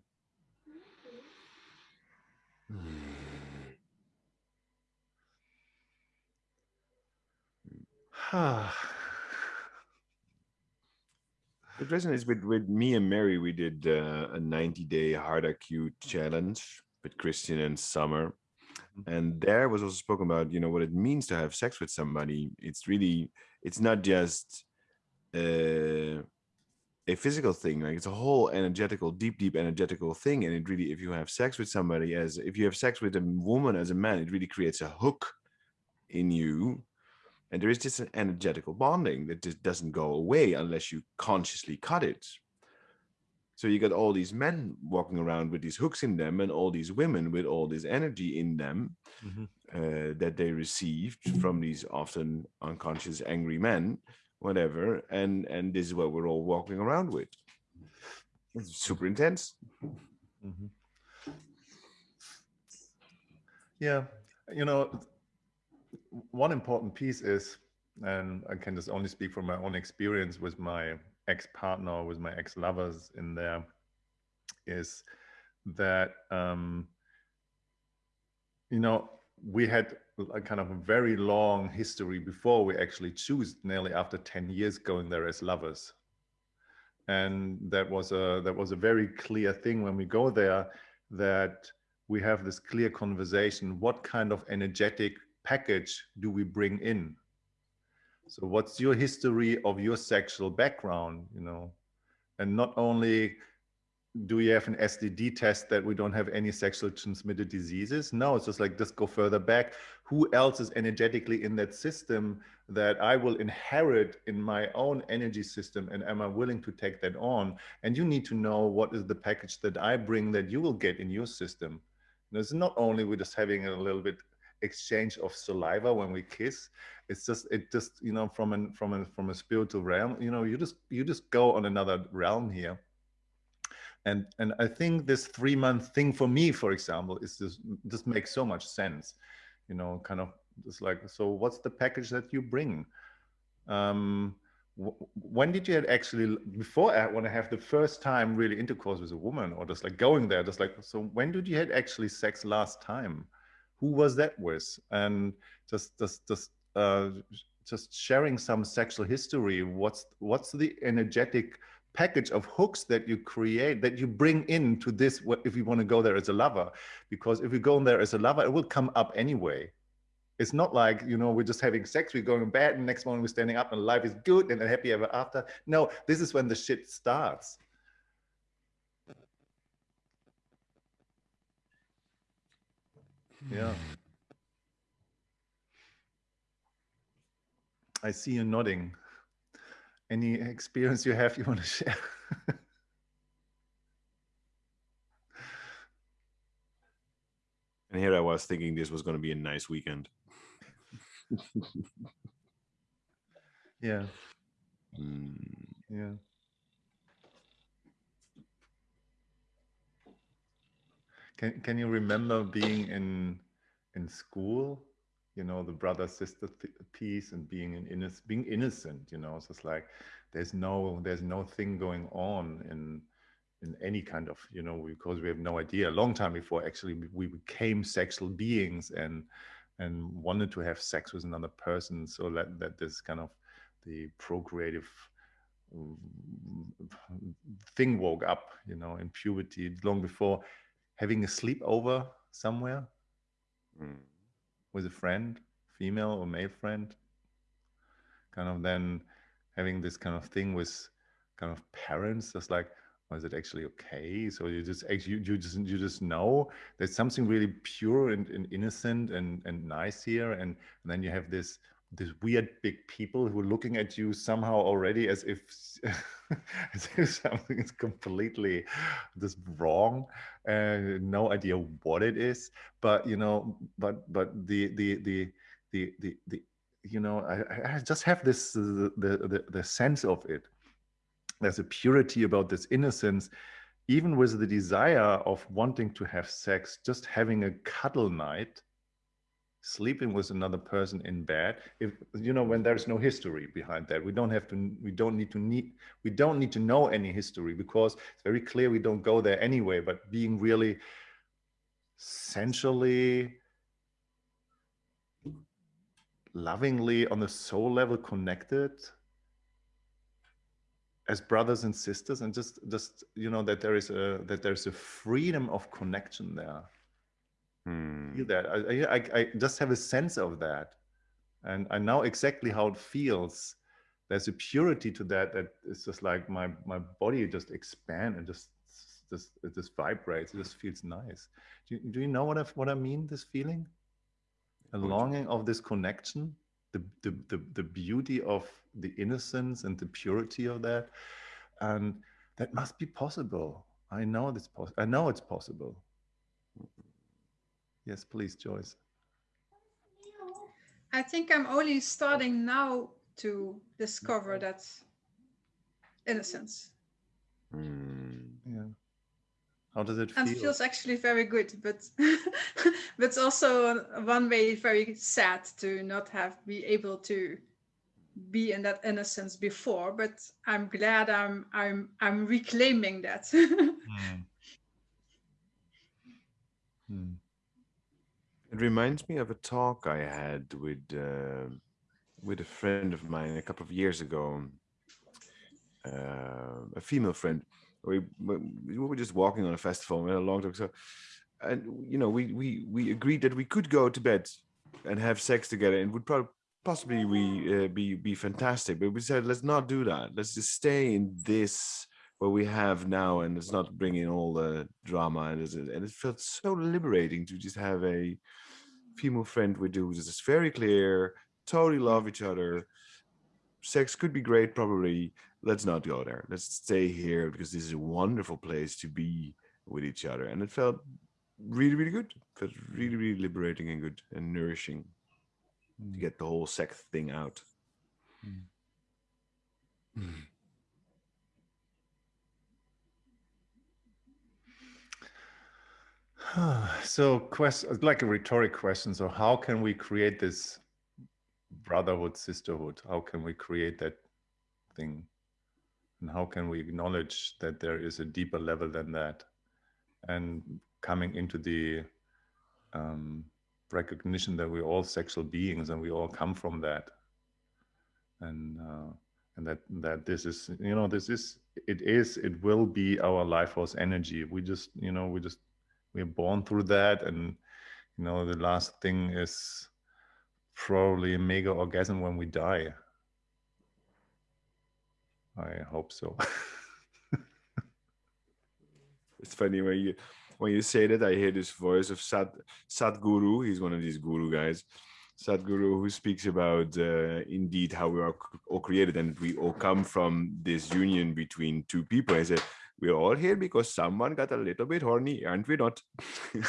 S2: It resonates with, with me and Mary. We did uh, a 90 day hard acute challenge with Christian and Summer. Mm-hmm. And there was also spoken about, you know, what it means to have sex with somebody. It's really, it's not just uh, a physical thing. Like it's a whole energetical, deep, deep energetical thing. And it really, if you have sex with somebody as, if you have sex with a woman as a man, it really creates a hook in you and there is just an energetical bonding that just doesn't go away unless you consciously cut it. So you got all these men walking around with these hooks in them and all these women with all this energy in them mm -hmm. uh, that they received from these often unconscious angry men, whatever. And, and this is what we're all walking around with. It's super intense. Mm -hmm.
S1: Yeah, you know, one important piece is, and I can just only speak from my own experience with my ex-partner, with my ex-lovers in there, is that, um, you know, we had a kind of a very long history before we actually choose nearly after 10 years going there as lovers. And that was a, that was a very clear thing when we go there that we have this clear conversation, what kind of energetic package do we bring in? So what's your history of your sexual background, you know? And not only do we have an STD test that we don't have any sexually transmitted diseases? No, it's just like, just go further back. Who else is energetically in that system that I will inherit in my own energy system? And am I willing to take that on? And you need to know what is the package that I bring that you will get in your system. And it's not only we're just having a little bit exchange of saliva when we kiss. It's just it just you know from an from a from a spiritual realm you know you just you just go on another realm here. And and i think this three month thing for me for example is just just makes so much sense you know kind of just like so what's the package that you bring? Um when did you actually before I want to have the first time really intercourse with a woman or just like going there just like so when did you had actually sex last time who was that with and just just just uh just sharing some sexual history what's what's the energetic package of hooks that you create that you bring into this if you want to go there as a lover because if you go in there as a lover it will come up anyway it's not like, you know, we're just having sex, we're going to bed, and next morning we're standing up and life is good and happy ever after. No, this is when the shit starts. Yeah. I see you nodding. Any experience you have you want to share?
S2: and here I was thinking this was going to be a nice weekend.
S1: yeah. Mm. Yeah. Can can you remember being in in school? You know, the brother sister piece and being in innocent, being innocent. You know, so it's like there's no there's no thing going on in in any kind of you know because we have no idea a long time before actually we became sexual beings and and wanted to have sex with another person so that that this kind of the procreative mm, thing woke up you know in puberty long before having a sleepover somewhere mm. with a friend female or male friend kind of then having this kind of thing with kind of parents just like is it actually okay so you just you, you just you just know there's something really pure and, and innocent and and nice here and, and then you have this this weird big people who are looking at you somehow already as if, as if something is completely just wrong and no idea what it is. But you know but but the the the the the, the you know I, I just have this uh, the, the the sense of it. There's a purity about this innocence even with the desire of wanting to have sex just having a cuddle night sleeping with another person in bed if you know when there's no history behind that. We don't have to we don't need to need we don't need to know any history because it's very clear we don't go there anyway but being really sensually lovingly on the soul level connected as brothers and sisters and just just you know that there is a that there's a freedom of connection there hmm. feel that I, I i just have a sense of that and i know exactly how it feels there's a purity to that that it's just like my my body just expand and just just it just vibrates it just feels nice do you, do you know what i what i mean this feeling a longing of this connection the, the, the, the beauty of the innocence and the purity of that. And that must be possible. I know this pos- I know it's possible. Yes, please, Joyce.
S4: I think I'm only starting now to discover that innocence.
S1: Mm. Yeah. How does it feel?
S4: And it feels actually very good, but but also one way very sad to not have be able to be in that innocence before. But I'm glad I'm I'm I'm reclaiming that. mm.
S2: Hmm. It reminds me of a talk I had with uh, with a friend of mine a couple of years ago, uh, a female friend we we were just walking on a festival. Had a long talk. So, and you know, we we we agreed that we could go to bed and have sex together, and would probably possibly we uh, be be fantastic. But we said let's not do that. Let's just stay in this what we have now, and let's not bringing all the drama. And it, and it felt so liberating to just have a female friend with who is just very clear, totally love each other. Sex could be great, probably, let's not go there. Let's stay here because this is a wonderful place to be with each other. And it felt really, really good. It felt really, really liberating and good and nourishing mm. to get the whole sex thing out. Mm.
S1: So like a rhetoric question so how can we create this brotherhood sisterhood? How can we create that thing? And how can we acknowledge that there is a deeper level than that? And coming into the um, recognition that we're all sexual beings and we all come from that. And uh, and that that this is you know this is it is it will be our life force energy. We just you know we just we're born through that. And you know the last thing is probably a mega orgasm when we die. I hope so.
S2: It's funny when you when you say that i hear this voice of Sat Sadhguru. He's one of these guru guys. Sadhguru who speaks about uh, indeed how we are all created and we all come from this union between two people. I said, we're all here because someone got a little bit horny, aren't we not?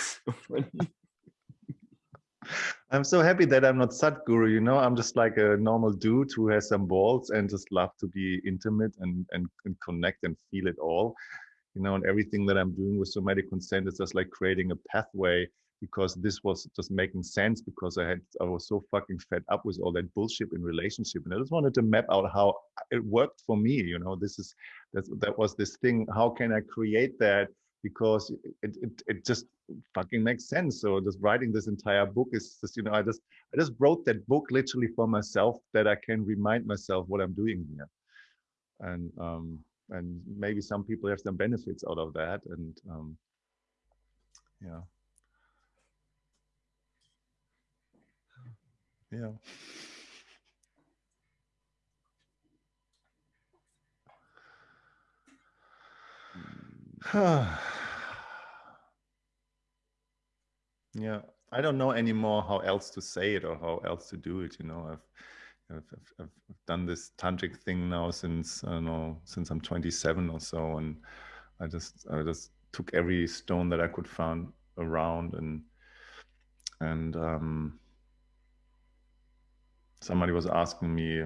S1: I'm so happy that I'm not Sadhguru, you know, I'm just like a normal dude who has some balls and just love to be intimate and, and, and connect and feel it all. You know, and everything that I'm doing with somatic consent is just like creating a pathway because this was just making sense because I had I was so fucking fed up with all that bullshit in relationship. And I just wanted to map out how it worked for me you know? This is that that was this thing how can I create that? Because it, it, it just fucking makes sense. So just writing this entire book is just you know I just I just wrote that book literally for myself that I can remind myself what I'm doing here. And um and maybe some people have some benefits out of that and um yeah yeah. Yeah i don't know anymore how else to say it or how else to do it you know. I've I've, I've, done this tantric thing now since I don't know since I'm 27 or so, and I just I just took every stone that I could find around, and and um, somebody was asking me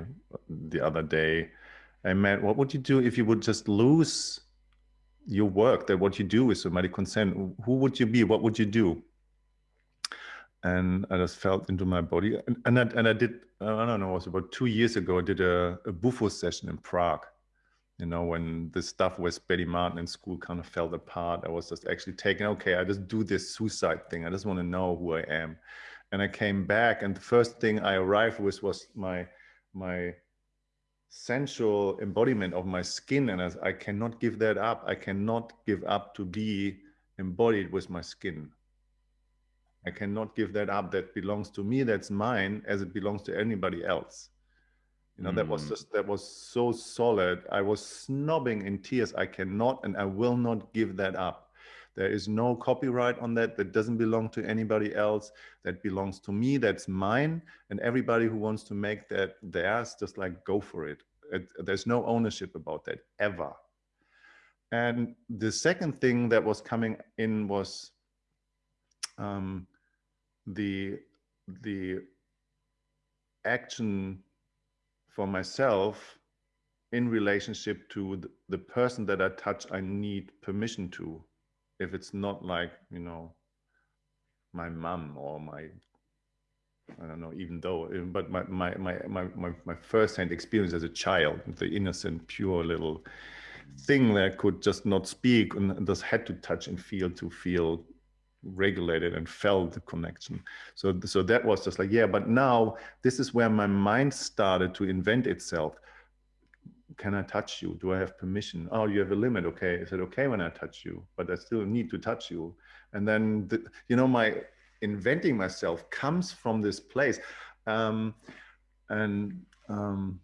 S1: the other day, I met, what would you do if you would just lose your work, that what you do with somatic consent? Who would you be? What would you do? And I just felt into my body. And, and, I, and I did, I don't know, it was about two years ago, I did a, a Bufo session in Prague. You know, when the stuff with Betty Martin in school kind of fell apart, I was just actually taking, okay, I just do this suicide thing. I just want to know who I am and I came back and the first thing I arrived with was my my sensual embodiment of my skin and I, I cannot give that up. I cannot give up to be embodied with my skin. I cannot give that up that belongs to me that's mine as it belongs to anybody else. You know mm. that was mm. just that was so solid. I was snobbing in tears. I cannot and I will not give that up there is no copyright on that. That doesn't belong to anybody else. That belongs to me. That's mine. And everybody who wants to make that theirs, just like go for it. it there's no ownership about that ever. And the second thing that was coming in was um, the the action for myself in relationship to the, the person that I touch, I need permission to if it's not like you know my mom or my I don't know, even though, um, but my, my, my, my, my, my first-hand experience as a child, the innocent, pure little thing that could just not speak and just had to touch and feel to feel regulated and felt the connection. So, so that was just like, yeah, but now this is where my mind started to invent itself can I touch you? Do I have permission? Oh, you have a limit. Okay. I said, okay, when I touch you, but I still need to touch you. And then, the, you know, my inventing myself comes from this place. Um, and um,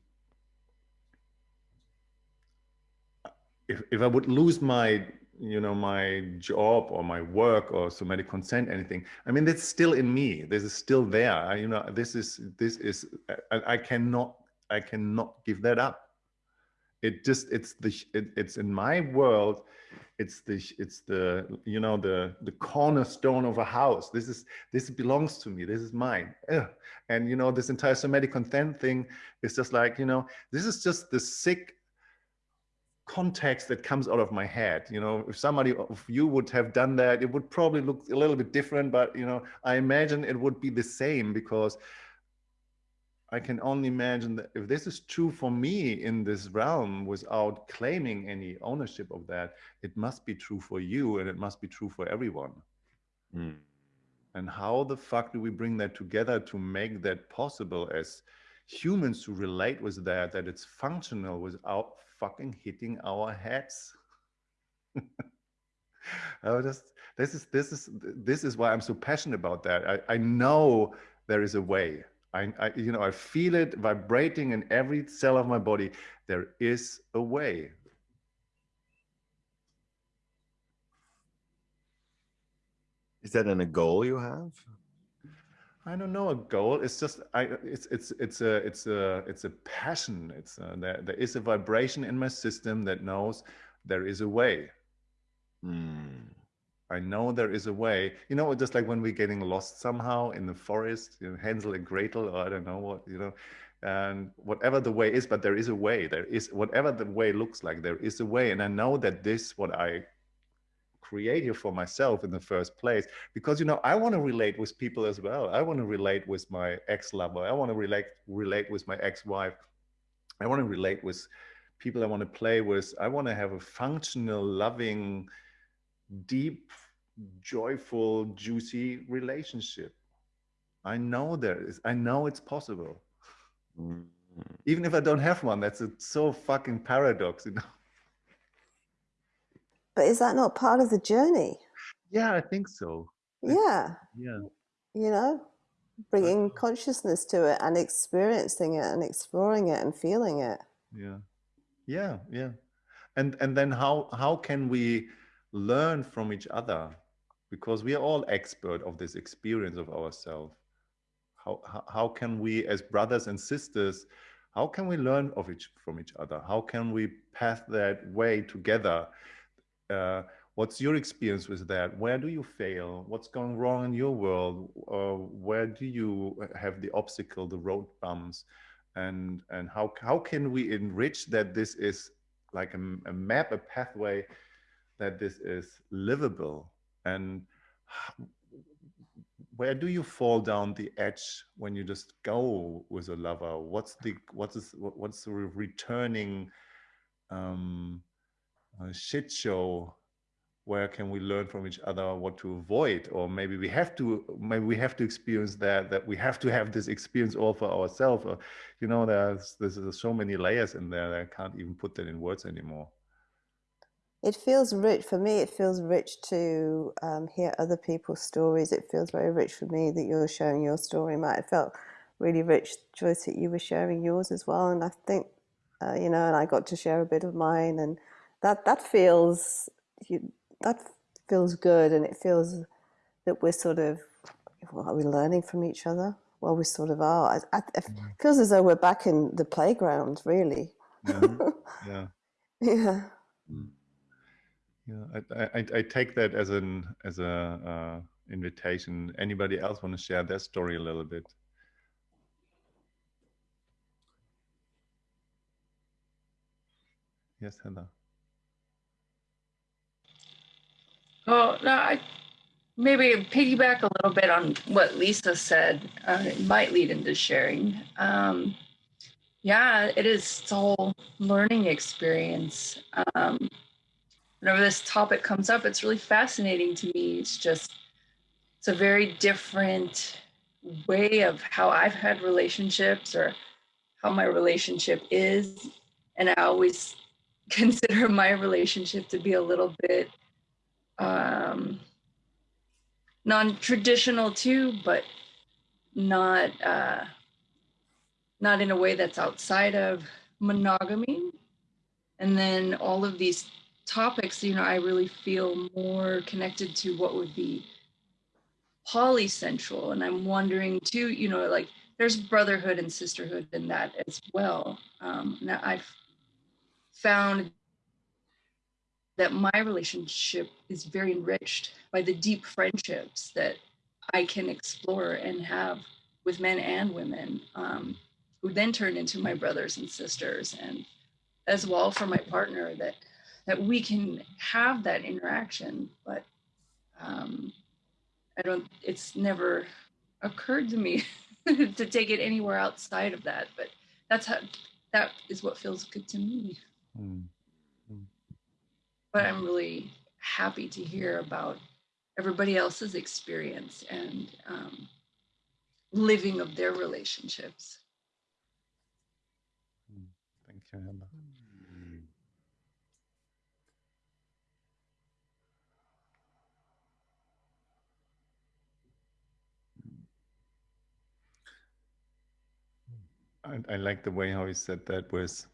S1: if, if I would lose my, you know, my job or my work or somatic consent, anything, I mean, that's still in me. This is still there. I, you know, this is, this is, I, I cannot, I cannot give that up it just it's the it, it's in my world it's the it's the you know the the cornerstone of a house. This is this belongs to me. This is mine. Ugh. and you know this entire somatic consent thing is just like you know this is just the sick context that comes out of my head. You know if somebody of you would have done that it would probably look a little bit different but you know i imagine it would be the same because I can only imagine that if this is true for me in this realm without claiming any ownership of that, it must be true for you and it must be true for everyone.
S2: Mm.
S1: And how the fuck do we bring that together to make that possible as humans to relate with that, that it's functional without fucking hitting our heads? I just this is this is this is why I'm so passionate about that. I, I know there is a way. I, I you know I feel it vibrating in every cell of my body. There is a way.
S2: Is that in a goal you have?
S1: I don't know a goal. It's just I. It's it's it's a it's a it's a passion. It's a, there there is a vibration in my system that knows there is a way.
S2: Mm.
S1: I know there is a way. You know, just like when we're getting lost somehow in the forest, you know, Hansel and Gretel, or I don't know what, you know, and whatever the way is, but there is a way. There is whatever the way looks like, there is a way. And I know that this what I created for myself in the first place, because you know, I want to relate with people as well. I want to relate with my ex-lover. I want to relate relate with my ex-wife. I want to relate with people I want to play with. I want to have a functional, loving, deep, joyful, juicy relationship. I know there is, I know it's possible.
S2: Mm.
S1: Even if I don't have one, that's a so fucking paradox, you know.
S3: But is that not part of the journey?
S1: Yeah, I think so.
S3: Yeah,
S1: Yeah.
S3: you know, bringing consciousness to it and experiencing it and exploring it and feeling it.
S1: Yeah. Yeah, yeah. And and then how how can we learn from each other? Because we are all expert of this experience of ourselves. How, how can we as brothers and sisters how can we learn of each from each other? How can we path that way together? Uh, what's your experience with that? Where do you fail? What's going wrong in your world? Uh, where do you have the obstacle the road bumps? And and how how can we enrich that this is like a, a map a pathway that this is livable and where do you fall down the edge when you just go with a lover? What's the what's this, what's the returning um uh, shit show? Where can we learn from each other what to avoid? Or maybe we have to maybe we have to experience that that we have to have this experience all for ourselves. Or you know there's there's so many layers in there that i can't even put that in words anymore
S3: It feels rich for me. It feels rich to um, hear other people's stories. It feels very rich for me that you're sharing your story, Matt. It felt really rich, Joyce, that you were sharing yours as well. And I think, uh, you know, and I got to share a bit of mine, and that that feels you, that feels good, and it feels that we're sort of well, are we learning from each other? Well, we sort of are. I, I, it feels as though we're back in the playground, really.
S1: yeah yeah
S3: yeah.
S1: Yeah I, I I- take that as an as a uh, invitation anybody else want to share their story a little bit yes heather
S5: Oh, no, I maybe piggyback a little bit on what Lisa said. Uh, it might lead into sharing. Um, yeah, it is a whole learning experience. Um, whenever this topic comes up, it's really fascinating to me. It's just, it's a very different way of how I've had relationships or how my relationship is. And I always consider my relationship to be a little bit um, non-traditional too, but not uh, not in a way that's outside of monogamy. And then all of these topics, you know, I really feel more connected to what would be polycentrial. And I'm wondering too, you know, like there's brotherhood and sisterhood in that as well. Um, now I've found that my relationship is very enriched by the deep friendships that I can explore and have with men and women, um, who then turn into my brothers and sisters, and as well for my partner that that we can have that interaction. But um, I don't. It's never occurred to me to take it anywhere outside of that. But that's how that is what feels good to me.
S1: Mm.
S5: But I'm really happy to hear about everybody else's experience and um, living of their relationships.
S1: Thank you, Hannah. I, I like the way how he said that with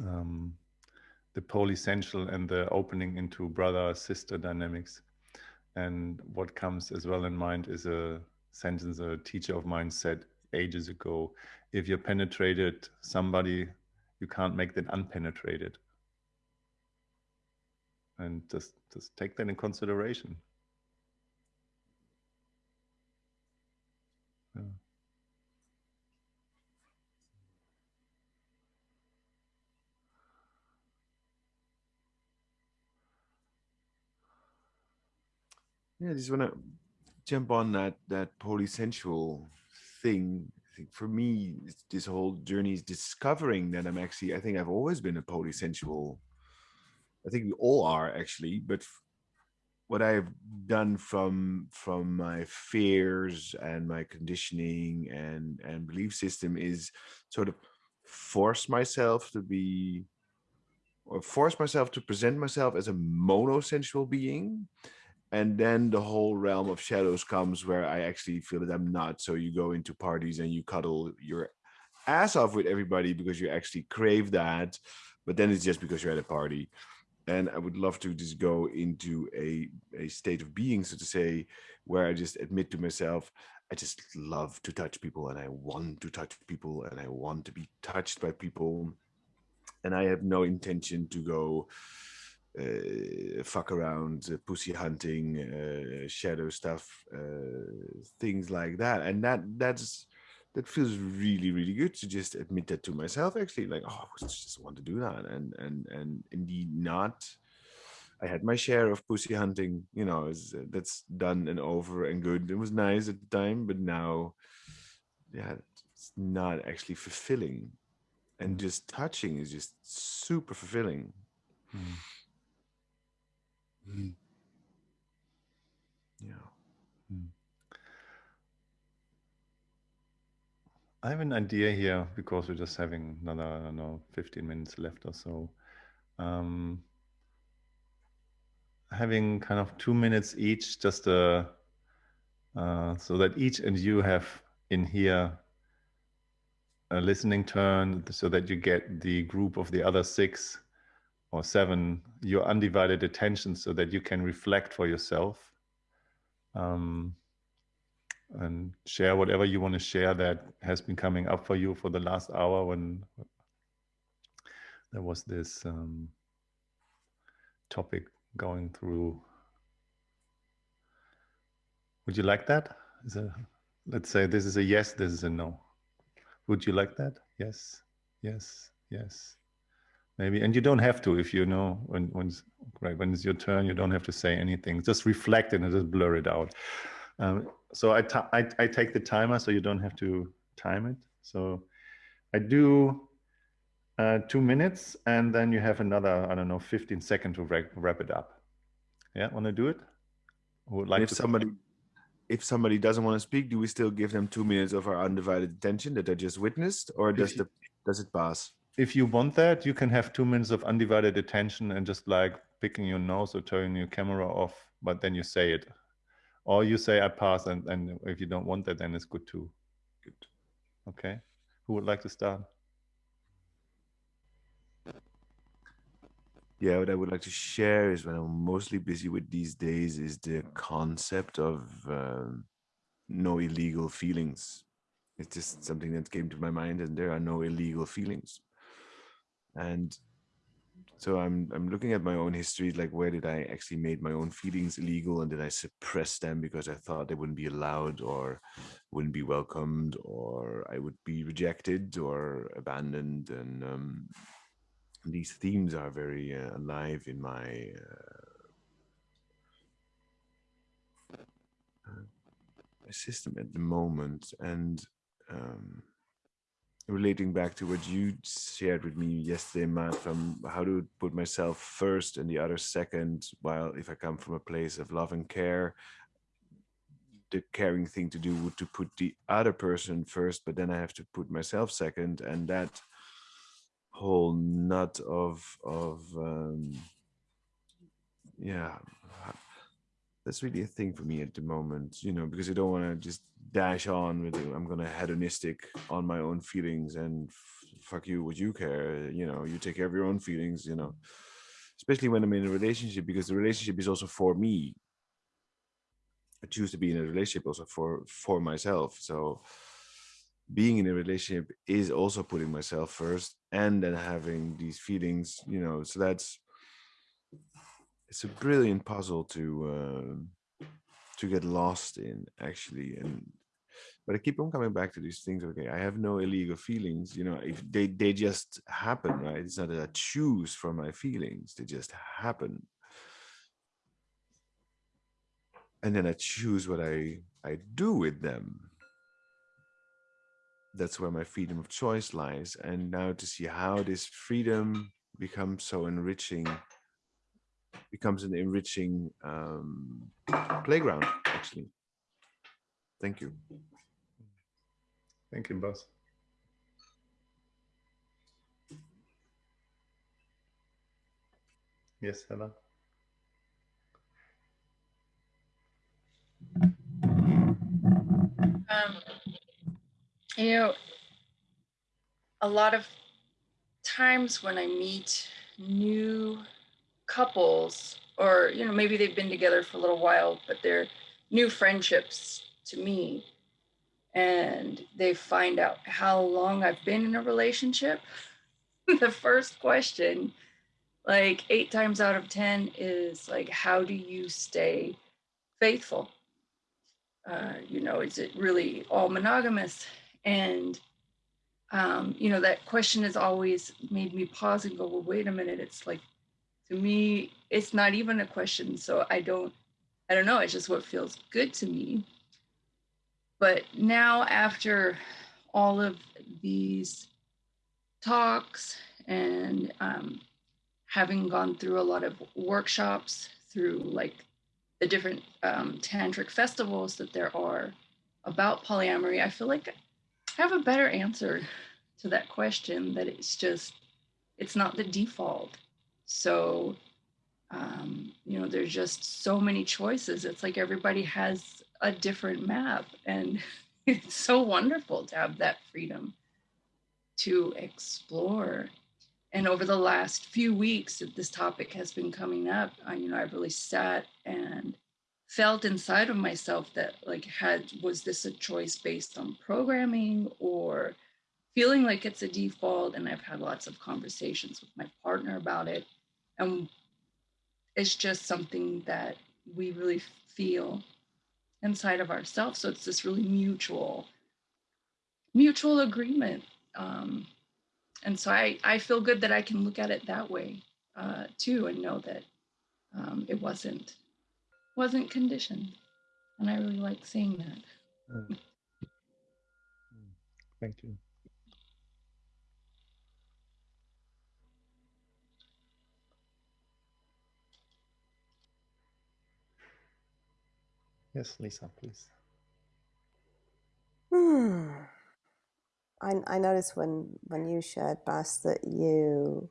S1: um, the polysensual and the opening into brother sister dynamics. And what comes as well in mind is a sentence a teacher of mine said ages ago if you're penetrated somebody, you can't make them unpenetrated. And just, just take that in consideration. Yeah,
S2: I just want to jump on that that polysensual thing. I think for me, this whole journey is discovering that I'm actually. I think I've always been a polysensual. I think we all are actually, but what I've done from from my fears and my conditioning and and belief system is sort of force myself to be or force myself to present myself as a monosensual being and then the whole realm of shadows comes where i actually feel that i'm not. So you go into parties and you cuddle your ass off with everybody because you actually crave that but then it's just because you're at a party. And i would love to just go into a a state of being so to say where i just admit to myself i just love to touch people and i want to touch people and i want to be touched by people. And i have no intention to go uh, fuck around, uh, pussy hunting, uh, shadow stuff, uh, things like that. And that that's that feels really really good to just admit that to myself. Actually, like oh, I just want to do that, and and and indeed not. I had my share of pussy hunting, you know, is that's done and over and good. It was nice at the time, but now, yeah, it's not actually fulfilling. And just touching is just super fulfilling.
S1: Mm.
S2: Mm. Yeah.
S1: I have an idea here because we're just having another, I don't know, 15 minutes left or so. Um, having kind of two minutes each, just uh, uh, so that each and you have in here a listening turn so that you get the group of the other six or seven your undivided attention so that you can reflect for yourself um, and share whatever you want to share that has been coming up for you for the last hour when there was this um, topic going through. Would you like that? A, let's say this is a yes, this is a no. Would you like that? Yes, yes, yes. Maybe, and you don't have to if you know when when it's, right when it's your turn. You don't have to say anything. Just reflect it and just blur it out. Um, so I, I, I take the timer so you don't have to time it. So I do uh, two minutes and then you have another, I don't know, 15 seconds to wrap, wrap it up. Yeah, want to do it? Who would like
S2: if
S1: to
S2: somebody if somebody doesn't want to speak, do we still give them two minutes of our undivided attention that they just witnessed, or does the does it pass?
S1: If you want that, you can have two minutes of undivided attention and just like picking your nose or turning your camera off, but then you say it. Or you say I pass and, and if you don't want that, then it's good too.
S2: Good.
S1: Okay. Who would like to start?
S2: Yeah, what I would like to share is what I'm mostly busy with these days is the concept of um, no illegal feelings. It's just something that came to my mind, and there are no illegal feelings. And so I'm I'm looking at my own history, like where did I actually made my own feelings illegal, and did I suppress them because I thought they wouldn't be allowed, or wouldn't be welcomed, or I would be rejected or abandoned, and um, these themes are very uh, alive in my uh, system at the moment. And um, relating back to what you shared with me yesterday, Matt, from how to put myself first and the other second, while if I come from a place of love and care, the caring thing to do would to put the other person first, but then I have to put myself second, and that whole nut of of um, yeah that's really a thing for me at the moment, you know, because I don't want to just dash on with it. I'm gonna hedonistic on my own feelings and fuck you, what you care, you know, you take care of your own feelings, you know, especially when I'm in a relationship because the relationship is also for me. I choose to be in a relationship also for for myself. So being in a relationship is also putting myself first and then having these feelings, you know, so that's it's a brilliant puzzle to uh, to get lost in actually and but i keep on coming back to these things okay i have no illegal feelings you know if they they just happen right? It's not that i choose for my feelings they just happen. And then i choose what i i do with them. That's where my freedom of choice lies and now to see how this freedom becomes so enriching becomes an enriching um, playground, actually. Thank you.
S1: Thank you, Buzz. Yes, Hella.
S5: Um, you know, a lot of times when I meet new couples or you know maybe they've been together for a little while but they're new friendships to me. And they find out how long I've been in a relationship? The first question. Like 8 times out of 10 is like how do you stay faithful? Uh, you know is it really all monogamous? And um, you know that question has always made me pause and go well wait a minute. It's like to me it's not even a question so i don't i don't know it's just what feels good to me. But now after all of these talks and um, having gone through a lot of workshops through like the different um, tantric festivals that there are about polyamory i feel like i have a better answer to that question that it's just it's not the default so, um, you know, there's just so many choices. It's like everybody has a different map. And it's so wonderful to have that freedom to explore. And over the last few weeks that this topic has been coming up, I, you know, I've really sat and felt inside of myself that like had was this a choice based on programming or feeling like it's a default and i've had lots of conversations with my partner about it and it's just something that we really feel inside of ourselves. So it's this really mutual mutual agreement. Um, and so I, I feel good that i can look at it that way uh, too and know that um, it wasn't wasn't conditioned. And i really like seeing that.
S1: Mm. thank you Yes, Lisa, please.
S3: Hmm. I, I noticed when, when you shared, Buzz, that you,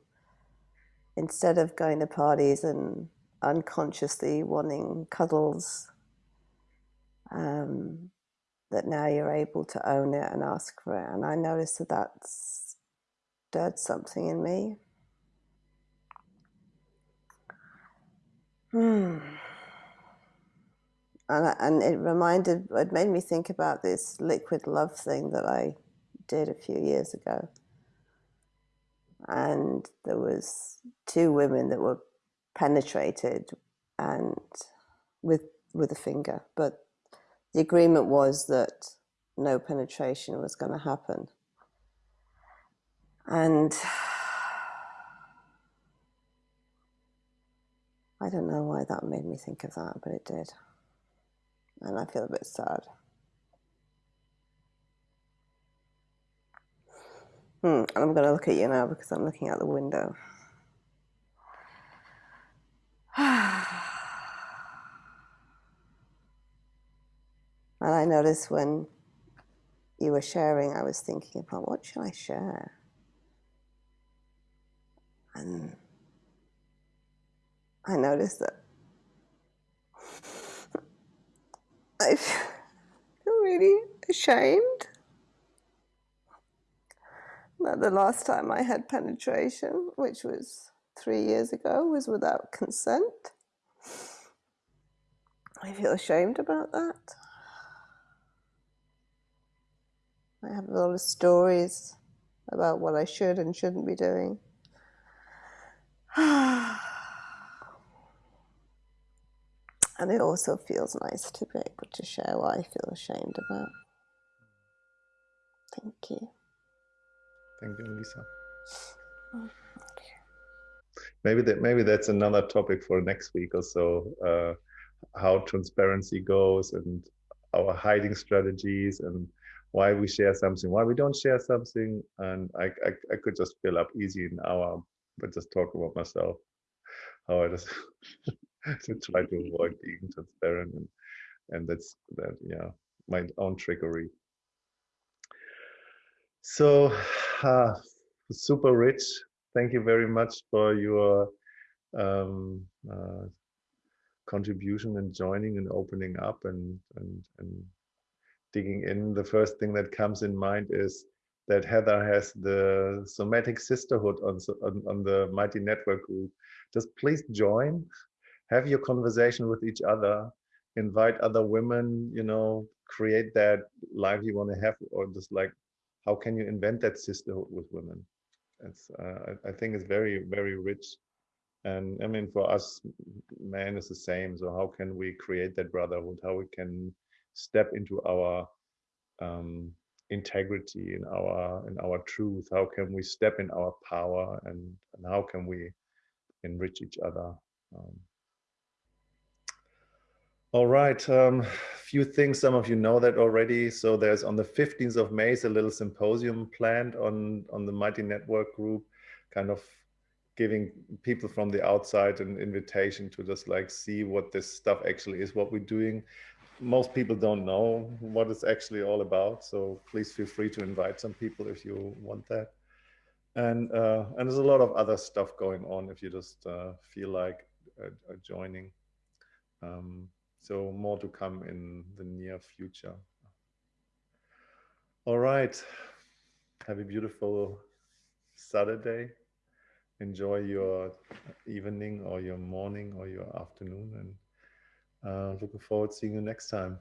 S3: instead of going to parties and unconsciously wanting cuddles, um, that now you're able to own it and ask for it. And I noticed that that's stirred something in me. Hmm and, and it reminded, it made me think about this liquid love thing that I did a few years ago. And there was two women that were penetrated and with with a finger, but the agreement was that no penetration was going to happen. And I don't know why that made me think of that, but it did and I feel a bit sad. Hmm, and I'm going to look at you now because I'm looking out the window. and I noticed when you were sharing, I was thinking about what should I share? And I noticed that I feel really ashamed that the last time I had penetration, which was three years ago, was without consent. I feel ashamed about that. I have a lot of stories about what I should and shouldn't be doing. Ah. And it also feels nice to be able to share what I feel ashamed about. Thank you.
S1: Thank you, Lisa.
S3: Oh,
S1: Maybe that maybe that's another topic for next week or so. Uh, how transparency goes and our hiding strategies and why we share something, why we don't share something. And I, I, I could just fill up easy an hour, but just talk about myself, how I just to try to avoid being transparent and and that's that yeah my own trickery. So uh, super rich. Thank you very much for your um, uh, contribution and joining and opening up and, and, and digging in. The first thing that comes in mind is that Heather has the somatic sisterhood on, on, on the Mighty Network group. Just please join, have your conversation with each other, invite other women, you know, create that life you want to have, or just like, how can you invent that sisterhood with women? It's, uh, I, I think it's very, very rich. And I mean, for us, man is the same. So how can we create that brotherhood? How we can step into our um, integrity, in our in our truth? How can we step in our power, and, and how can we enrich each other? Um, all right, um, few things, some of you know that already. So there's on the 15th of May a little symposium planned on, on the Mighty Network group, kind of giving people from the outside an invitation to just like see what this stuff actually is, what we're doing. Most people don't know what it's actually all about. So please feel free to invite some people if you want that. And, uh, and there's a lot of other stuff going on if you just uh, feel like uh, uh joining. Um, so more to come in the near future. All right. Have a beautiful Saturday. Enjoy your evening or your morning or your afternoon and uh, looking forward to seeing you next time.